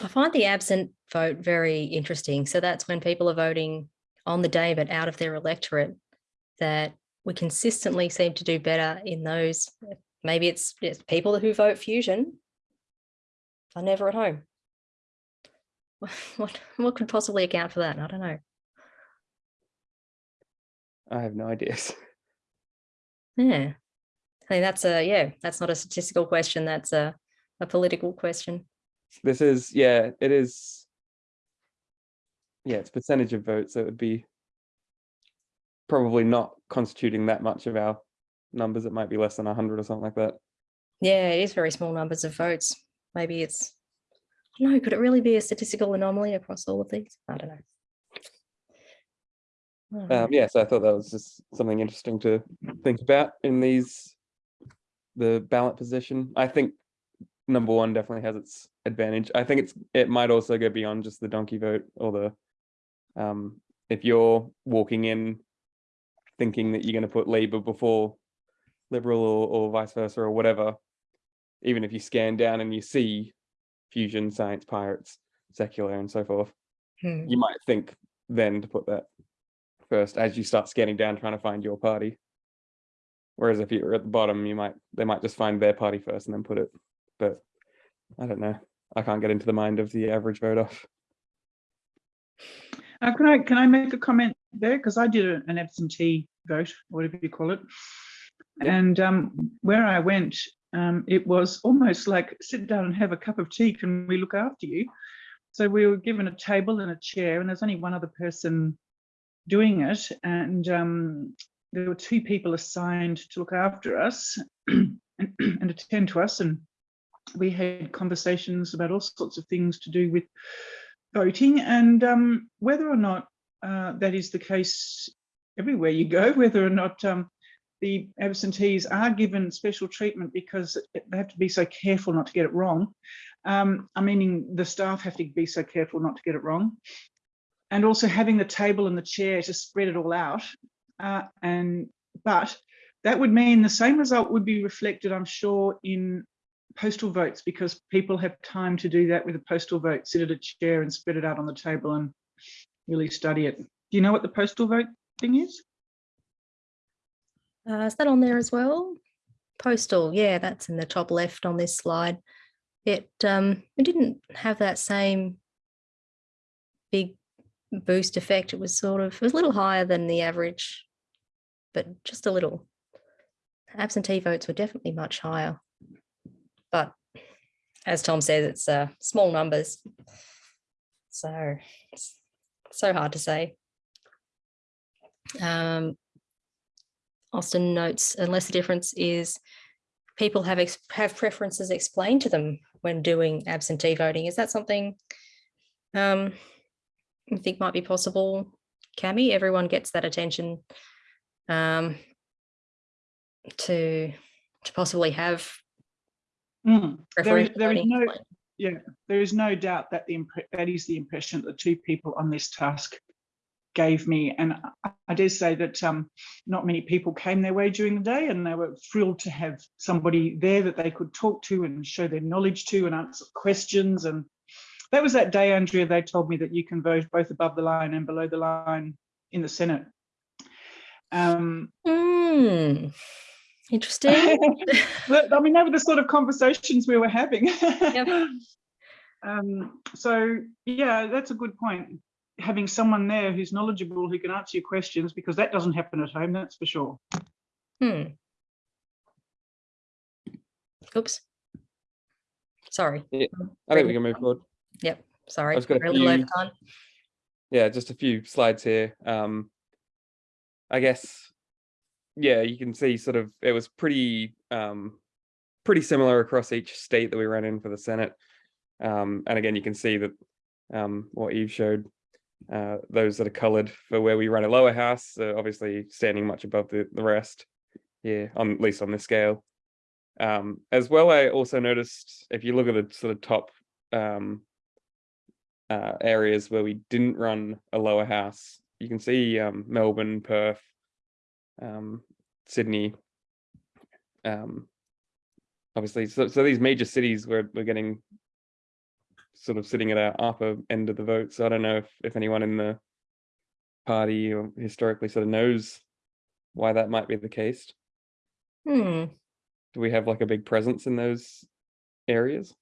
I find the absent vote very interesting. So that's when people are voting on the day, but out of their electorate, that we consistently seem to do better in those. Maybe it's, it's people who vote fusion are never at home. (laughs) What, what could possibly account for that? I don't know. I have no ideas. (laughs) Yeah. I think that's a, yeah, that's not a statistical question. That's a, a political question. This is, yeah, it is. Yeah, it's percentage of votes, so it would be probably not constituting that much of our numbers. It might be less than hundred or something like that. Yeah, it is very small numbers of votes. Maybe it's, no, could it really be a statistical anomaly across all of these? I don't know. I don't know. Um, yeah, so I thought that was just something interesting to think about in these the ballot position. I think number one definitely has its advantage. I think it's it might also go beyond just the donkey vote or the um if you're walking in thinking that you're going to put Labor before Liberal or, or vice versa or whatever, even if you scan down and you see fusion, science, pirates, secular, and so forth, Hmm. you might think then to put that first as you start scanning down trying to find your party. Whereas if you're at the bottom, you might they might just find their party first and then put it. But I don't know. I can't get into the mind of the average vote off. Uh, can I can I make a comment there because I did a- an absentee vote, whatever you call it, and um, where I went, um, it was almost like sit down and have a cup of tea. Can we look after you? So we were given a table and a chair, and there's only one other person doing it, and um, there were two people assigned to look after us and, (clears throat) and attend to us, and we had conversations about all sorts of things to do with voting and um, whether or not uh, that is the case everywhere you go, (laughs) whether or not um, the absentees are given special treatment because they have to be so careful not to get it wrong. Um, I meaning the staff have to be so careful not to get it wrong. And also having the table and the chair to spread it all out. Uh, and but that would mean the same result would be reflected, I'm sure, in postal votes because people have time to do that with a postal vote, sit at a chair and spread it out on the table and really study it. Do you know what the postal vote thing is? Uh, is that on there as well? Postal, yeah, that's in the top left on this slide. It um it didn't have that same big boost effect. It was sort of it was a little higher than the average, but just a little. Absentee votes were definitely much higher. But as Tom says, it's uh small numbers. So it's so hard to say. Um, Austin notes, unless the difference is people have have preferences explained to them when doing absentee voting. Is that something um, you think might be possible, Cami? Everyone gets that attention um, to to possibly have Mm, There is, there is no, yeah, there is no doubt that the that is the impression that the two people on this task gave me. And I, I dare say that um, not many people came their way during the day and they were thrilled to have somebody there that they could talk to and show their knowledge to and answer questions. And that was that day, Andrea, they told me that you can vote both above the line and below the line in the Senate. Um, Hmm, Interesting. (laughs) But, I mean, they were the sort of conversations we were having. Yep. (laughs) um, so yeah, that's a good point. Having someone there who's knowledgeable who can answer your questions because that doesn't happen at home, that's for sure. Hmm. Oops. Sorry. Yeah. I think we can move forward. Yep. Sorry. I've got a we're a little over few- time. yeah, just a few slides here. Um, I guess, yeah, you can see sort of it was pretty um, pretty similar across each state that we ran in for the Senate. Um, and again, you can see that um, what Eve showed, uh, those that are colored for where we run a lower house, uh, obviously standing much above the, the rest here, on at least on this scale. Um, as well, I also noticed if you look at the sort of top um, uh, areas where we didn't run a lower house. You can see um, Melbourne, Perth, um, Sydney. Um, obviously, so, so these major cities where we're getting sort of sitting at our upper end of the vote. So I don't know if, if anyone in the party or historically sort of knows why that might be the case. Hmm. Do we have like a big presence in those areas?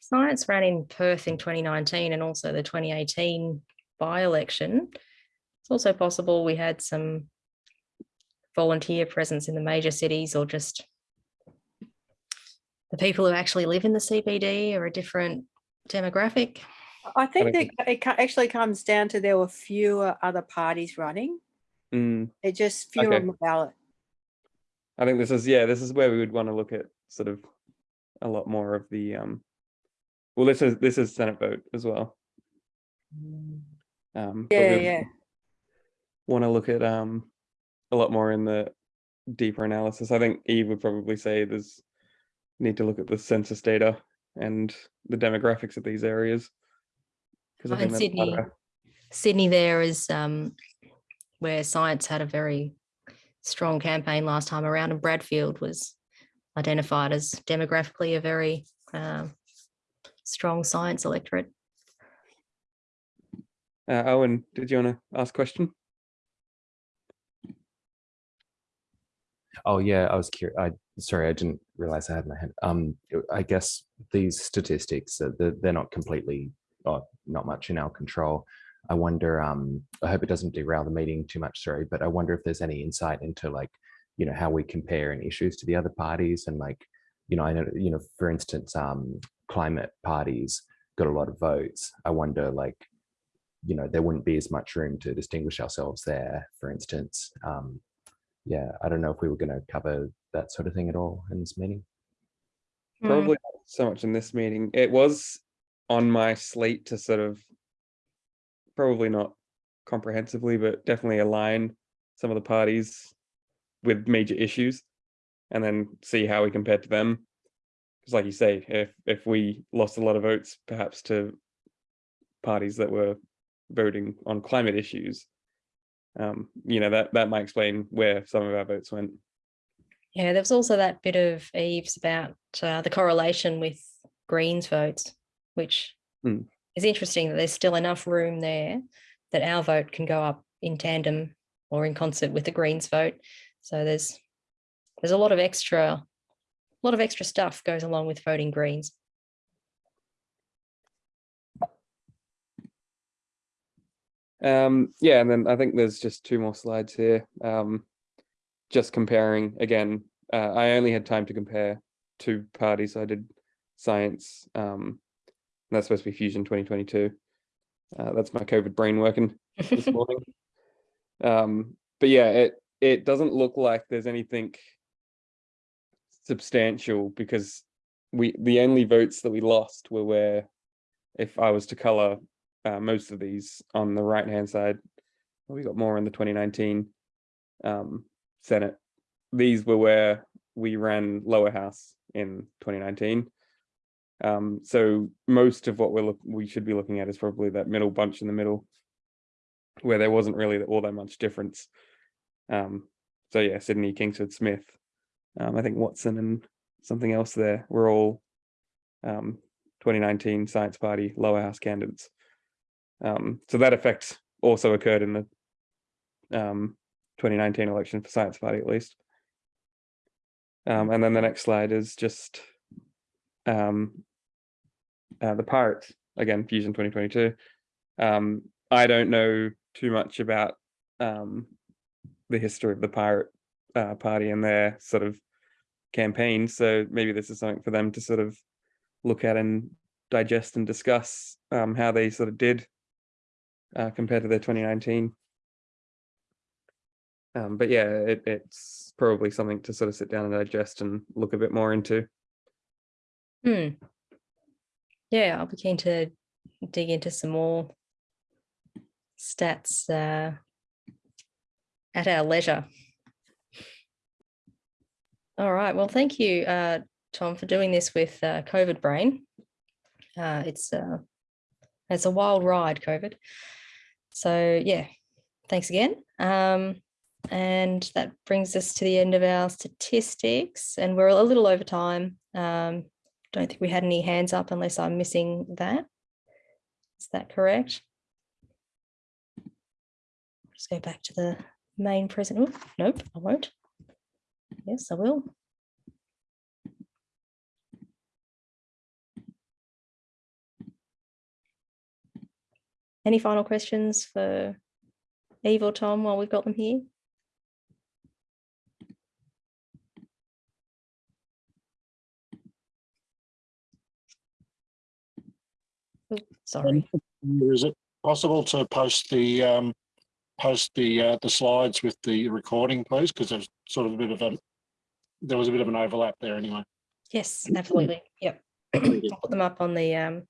Science ran in Perth in 2019 and also the 2018 by-election. It's also possible we had some volunteer presence in the major cities or just the people who actually live in the CBD or a different demographic. I think that it actually comes down to there were fewer other parties running. Mm, It just fewer Okay. on the ballot. I think this is yeah, this is where we would want to look at sort of a lot more of the um well this is this is Senate vote as well. Um Yeah, yeah. want to look at um a lot more in the deeper analysis. I think Eve would probably say there's need to look at the census data and the demographics of these areas. 'Cause I Oh, think and that's part of Sydney. Sydney there is um, where science had a very strong campaign last time around and Bradfield was identified as demographically a very um, strong science electorate. Uh, Owen, did you want to ask a question? Oh yeah, I was curious. I sorry, I didn't realize I had my hand. Um, I guess these statistics uh, they're, they're not completely, or not much in our control. I wonder. Um, I hope it doesn't derail the meeting too much. Sorry, but I wonder if there's any insight into like, you know, how we compare in issues to the other parties, and like, you know, I know, you know, for instance, um, climate parties got a lot of votes. I wonder, like, you know, there wouldn't be as much room to distinguish ourselves there, for instance. Um, yeah, I don't know if we were going to cover that sort of thing at all in this meeting. Probably not so much in this meeting. It was on my slate to sort of probably not comprehensively, but definitely align some of the parties with major issues and then see how we compared to them. Because like you say, if if we lost a lot of votes perhaps to parties that were voting on climate issues, um, you know, that that might explain where some of our votes went. Yeah, there was also that bit of Eve's about uh, the correlation with Greens votes, which Hmm. is interesting that there's still enough room there that our vote can go up in tandem or in concert with the Greens vote. So there's there's a lot of extra, a lot of extra stuff goes along with voting Greens. Um, yeah, and then I think there's just two more slides here. Um, just comparing again, uh, I only had time to compare two parties. I did science, um, and that's supposed to be Fusion 2022. Uh, that's my COVID brain working this (laughs) morning. Um, but yeah, it it doesn't look like there's anything substantial because we the only votes that we lost were where if I was to color uh, most of these on the right hand side, we got more in the 2019 um, Senate. These were where we ran lower house in 2019. Um, so most of what we're we should be looking at is probably that middle bunch in the middle, where there wasn't really all that much difference. Um, so yeah, Sydney, Kingsford, Smith, um, I think Watson and something else there were all um, 2019 Science Party lower house candidates. Um, so that effect also occurred in the um, 2019 election for Science Party at least. Um, and then the next slide is just um, uh, the Pirates, again, Fusion 2022. Um, I don't know too much about um, the history of the Pirate uh, Party and their sort of campaign, so maybe this is something for them to sort of look at and digest and discuss um, how they sort of did uh, compared to their 2019. Um, but yeah, it, it's probably something to sort of sit down and digest and look a bit more into. Hmm. Yeah, I'll be keen to dig into some more stats uh, at our leisure. All right. Well, thank you, uh, Tom, for doing this with uh, COVID brain. Uh, it's uh, it's a wild ride, COVID. So yeah, thanks again. Um, and that brings us to the end of our statistics, and we're a little over time. Um, don't think we had any hands up unless I'm missing that. Is that correct? Just go back to the main present. Nope, I won't. Yes, I will. Any final questions for Eve or Tom while we've got them here? Oh, Sorry. Is it possible to post the, um, post the, uh, the slides with the recording, please? Because there's sort of a bit of a, there was a bit of an overlap there anyway. Yes, absolutely. Yep. I'll put them up on the, um,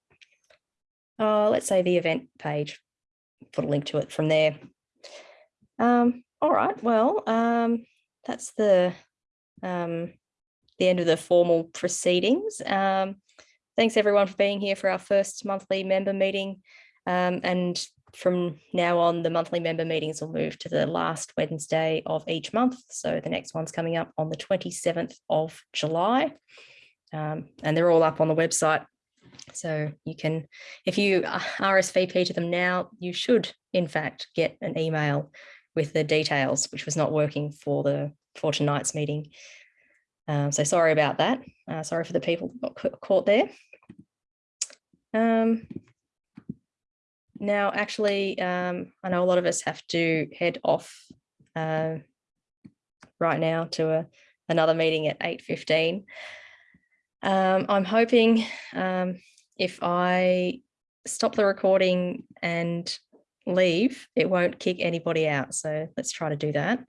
uh, let's say the event page, put a link to it from there. Um, all right, well, um, that's the um, the end of the formal proceedings. Um, thanks everyone for being here for our first monthly member meeting. Um, and from now on, the monthly member meetings will move to the last Wednesday of each month. So the next one's coming up on the 27th of July. Um, and they're all up on the website. So you can, if you RSVP to them now, you should in fact get an email with the details, which was not working for the for tonight's meeting. Um, so sorry about that. Uh, sorry for the people that got caught there. Um, now, actually, um, I know a lot of us have to head off uh, right now to a, another meeting at 8.15. Um, I'm hoping um, if I stop the recording and leave, it won't kick anybody out. So let's try to do that.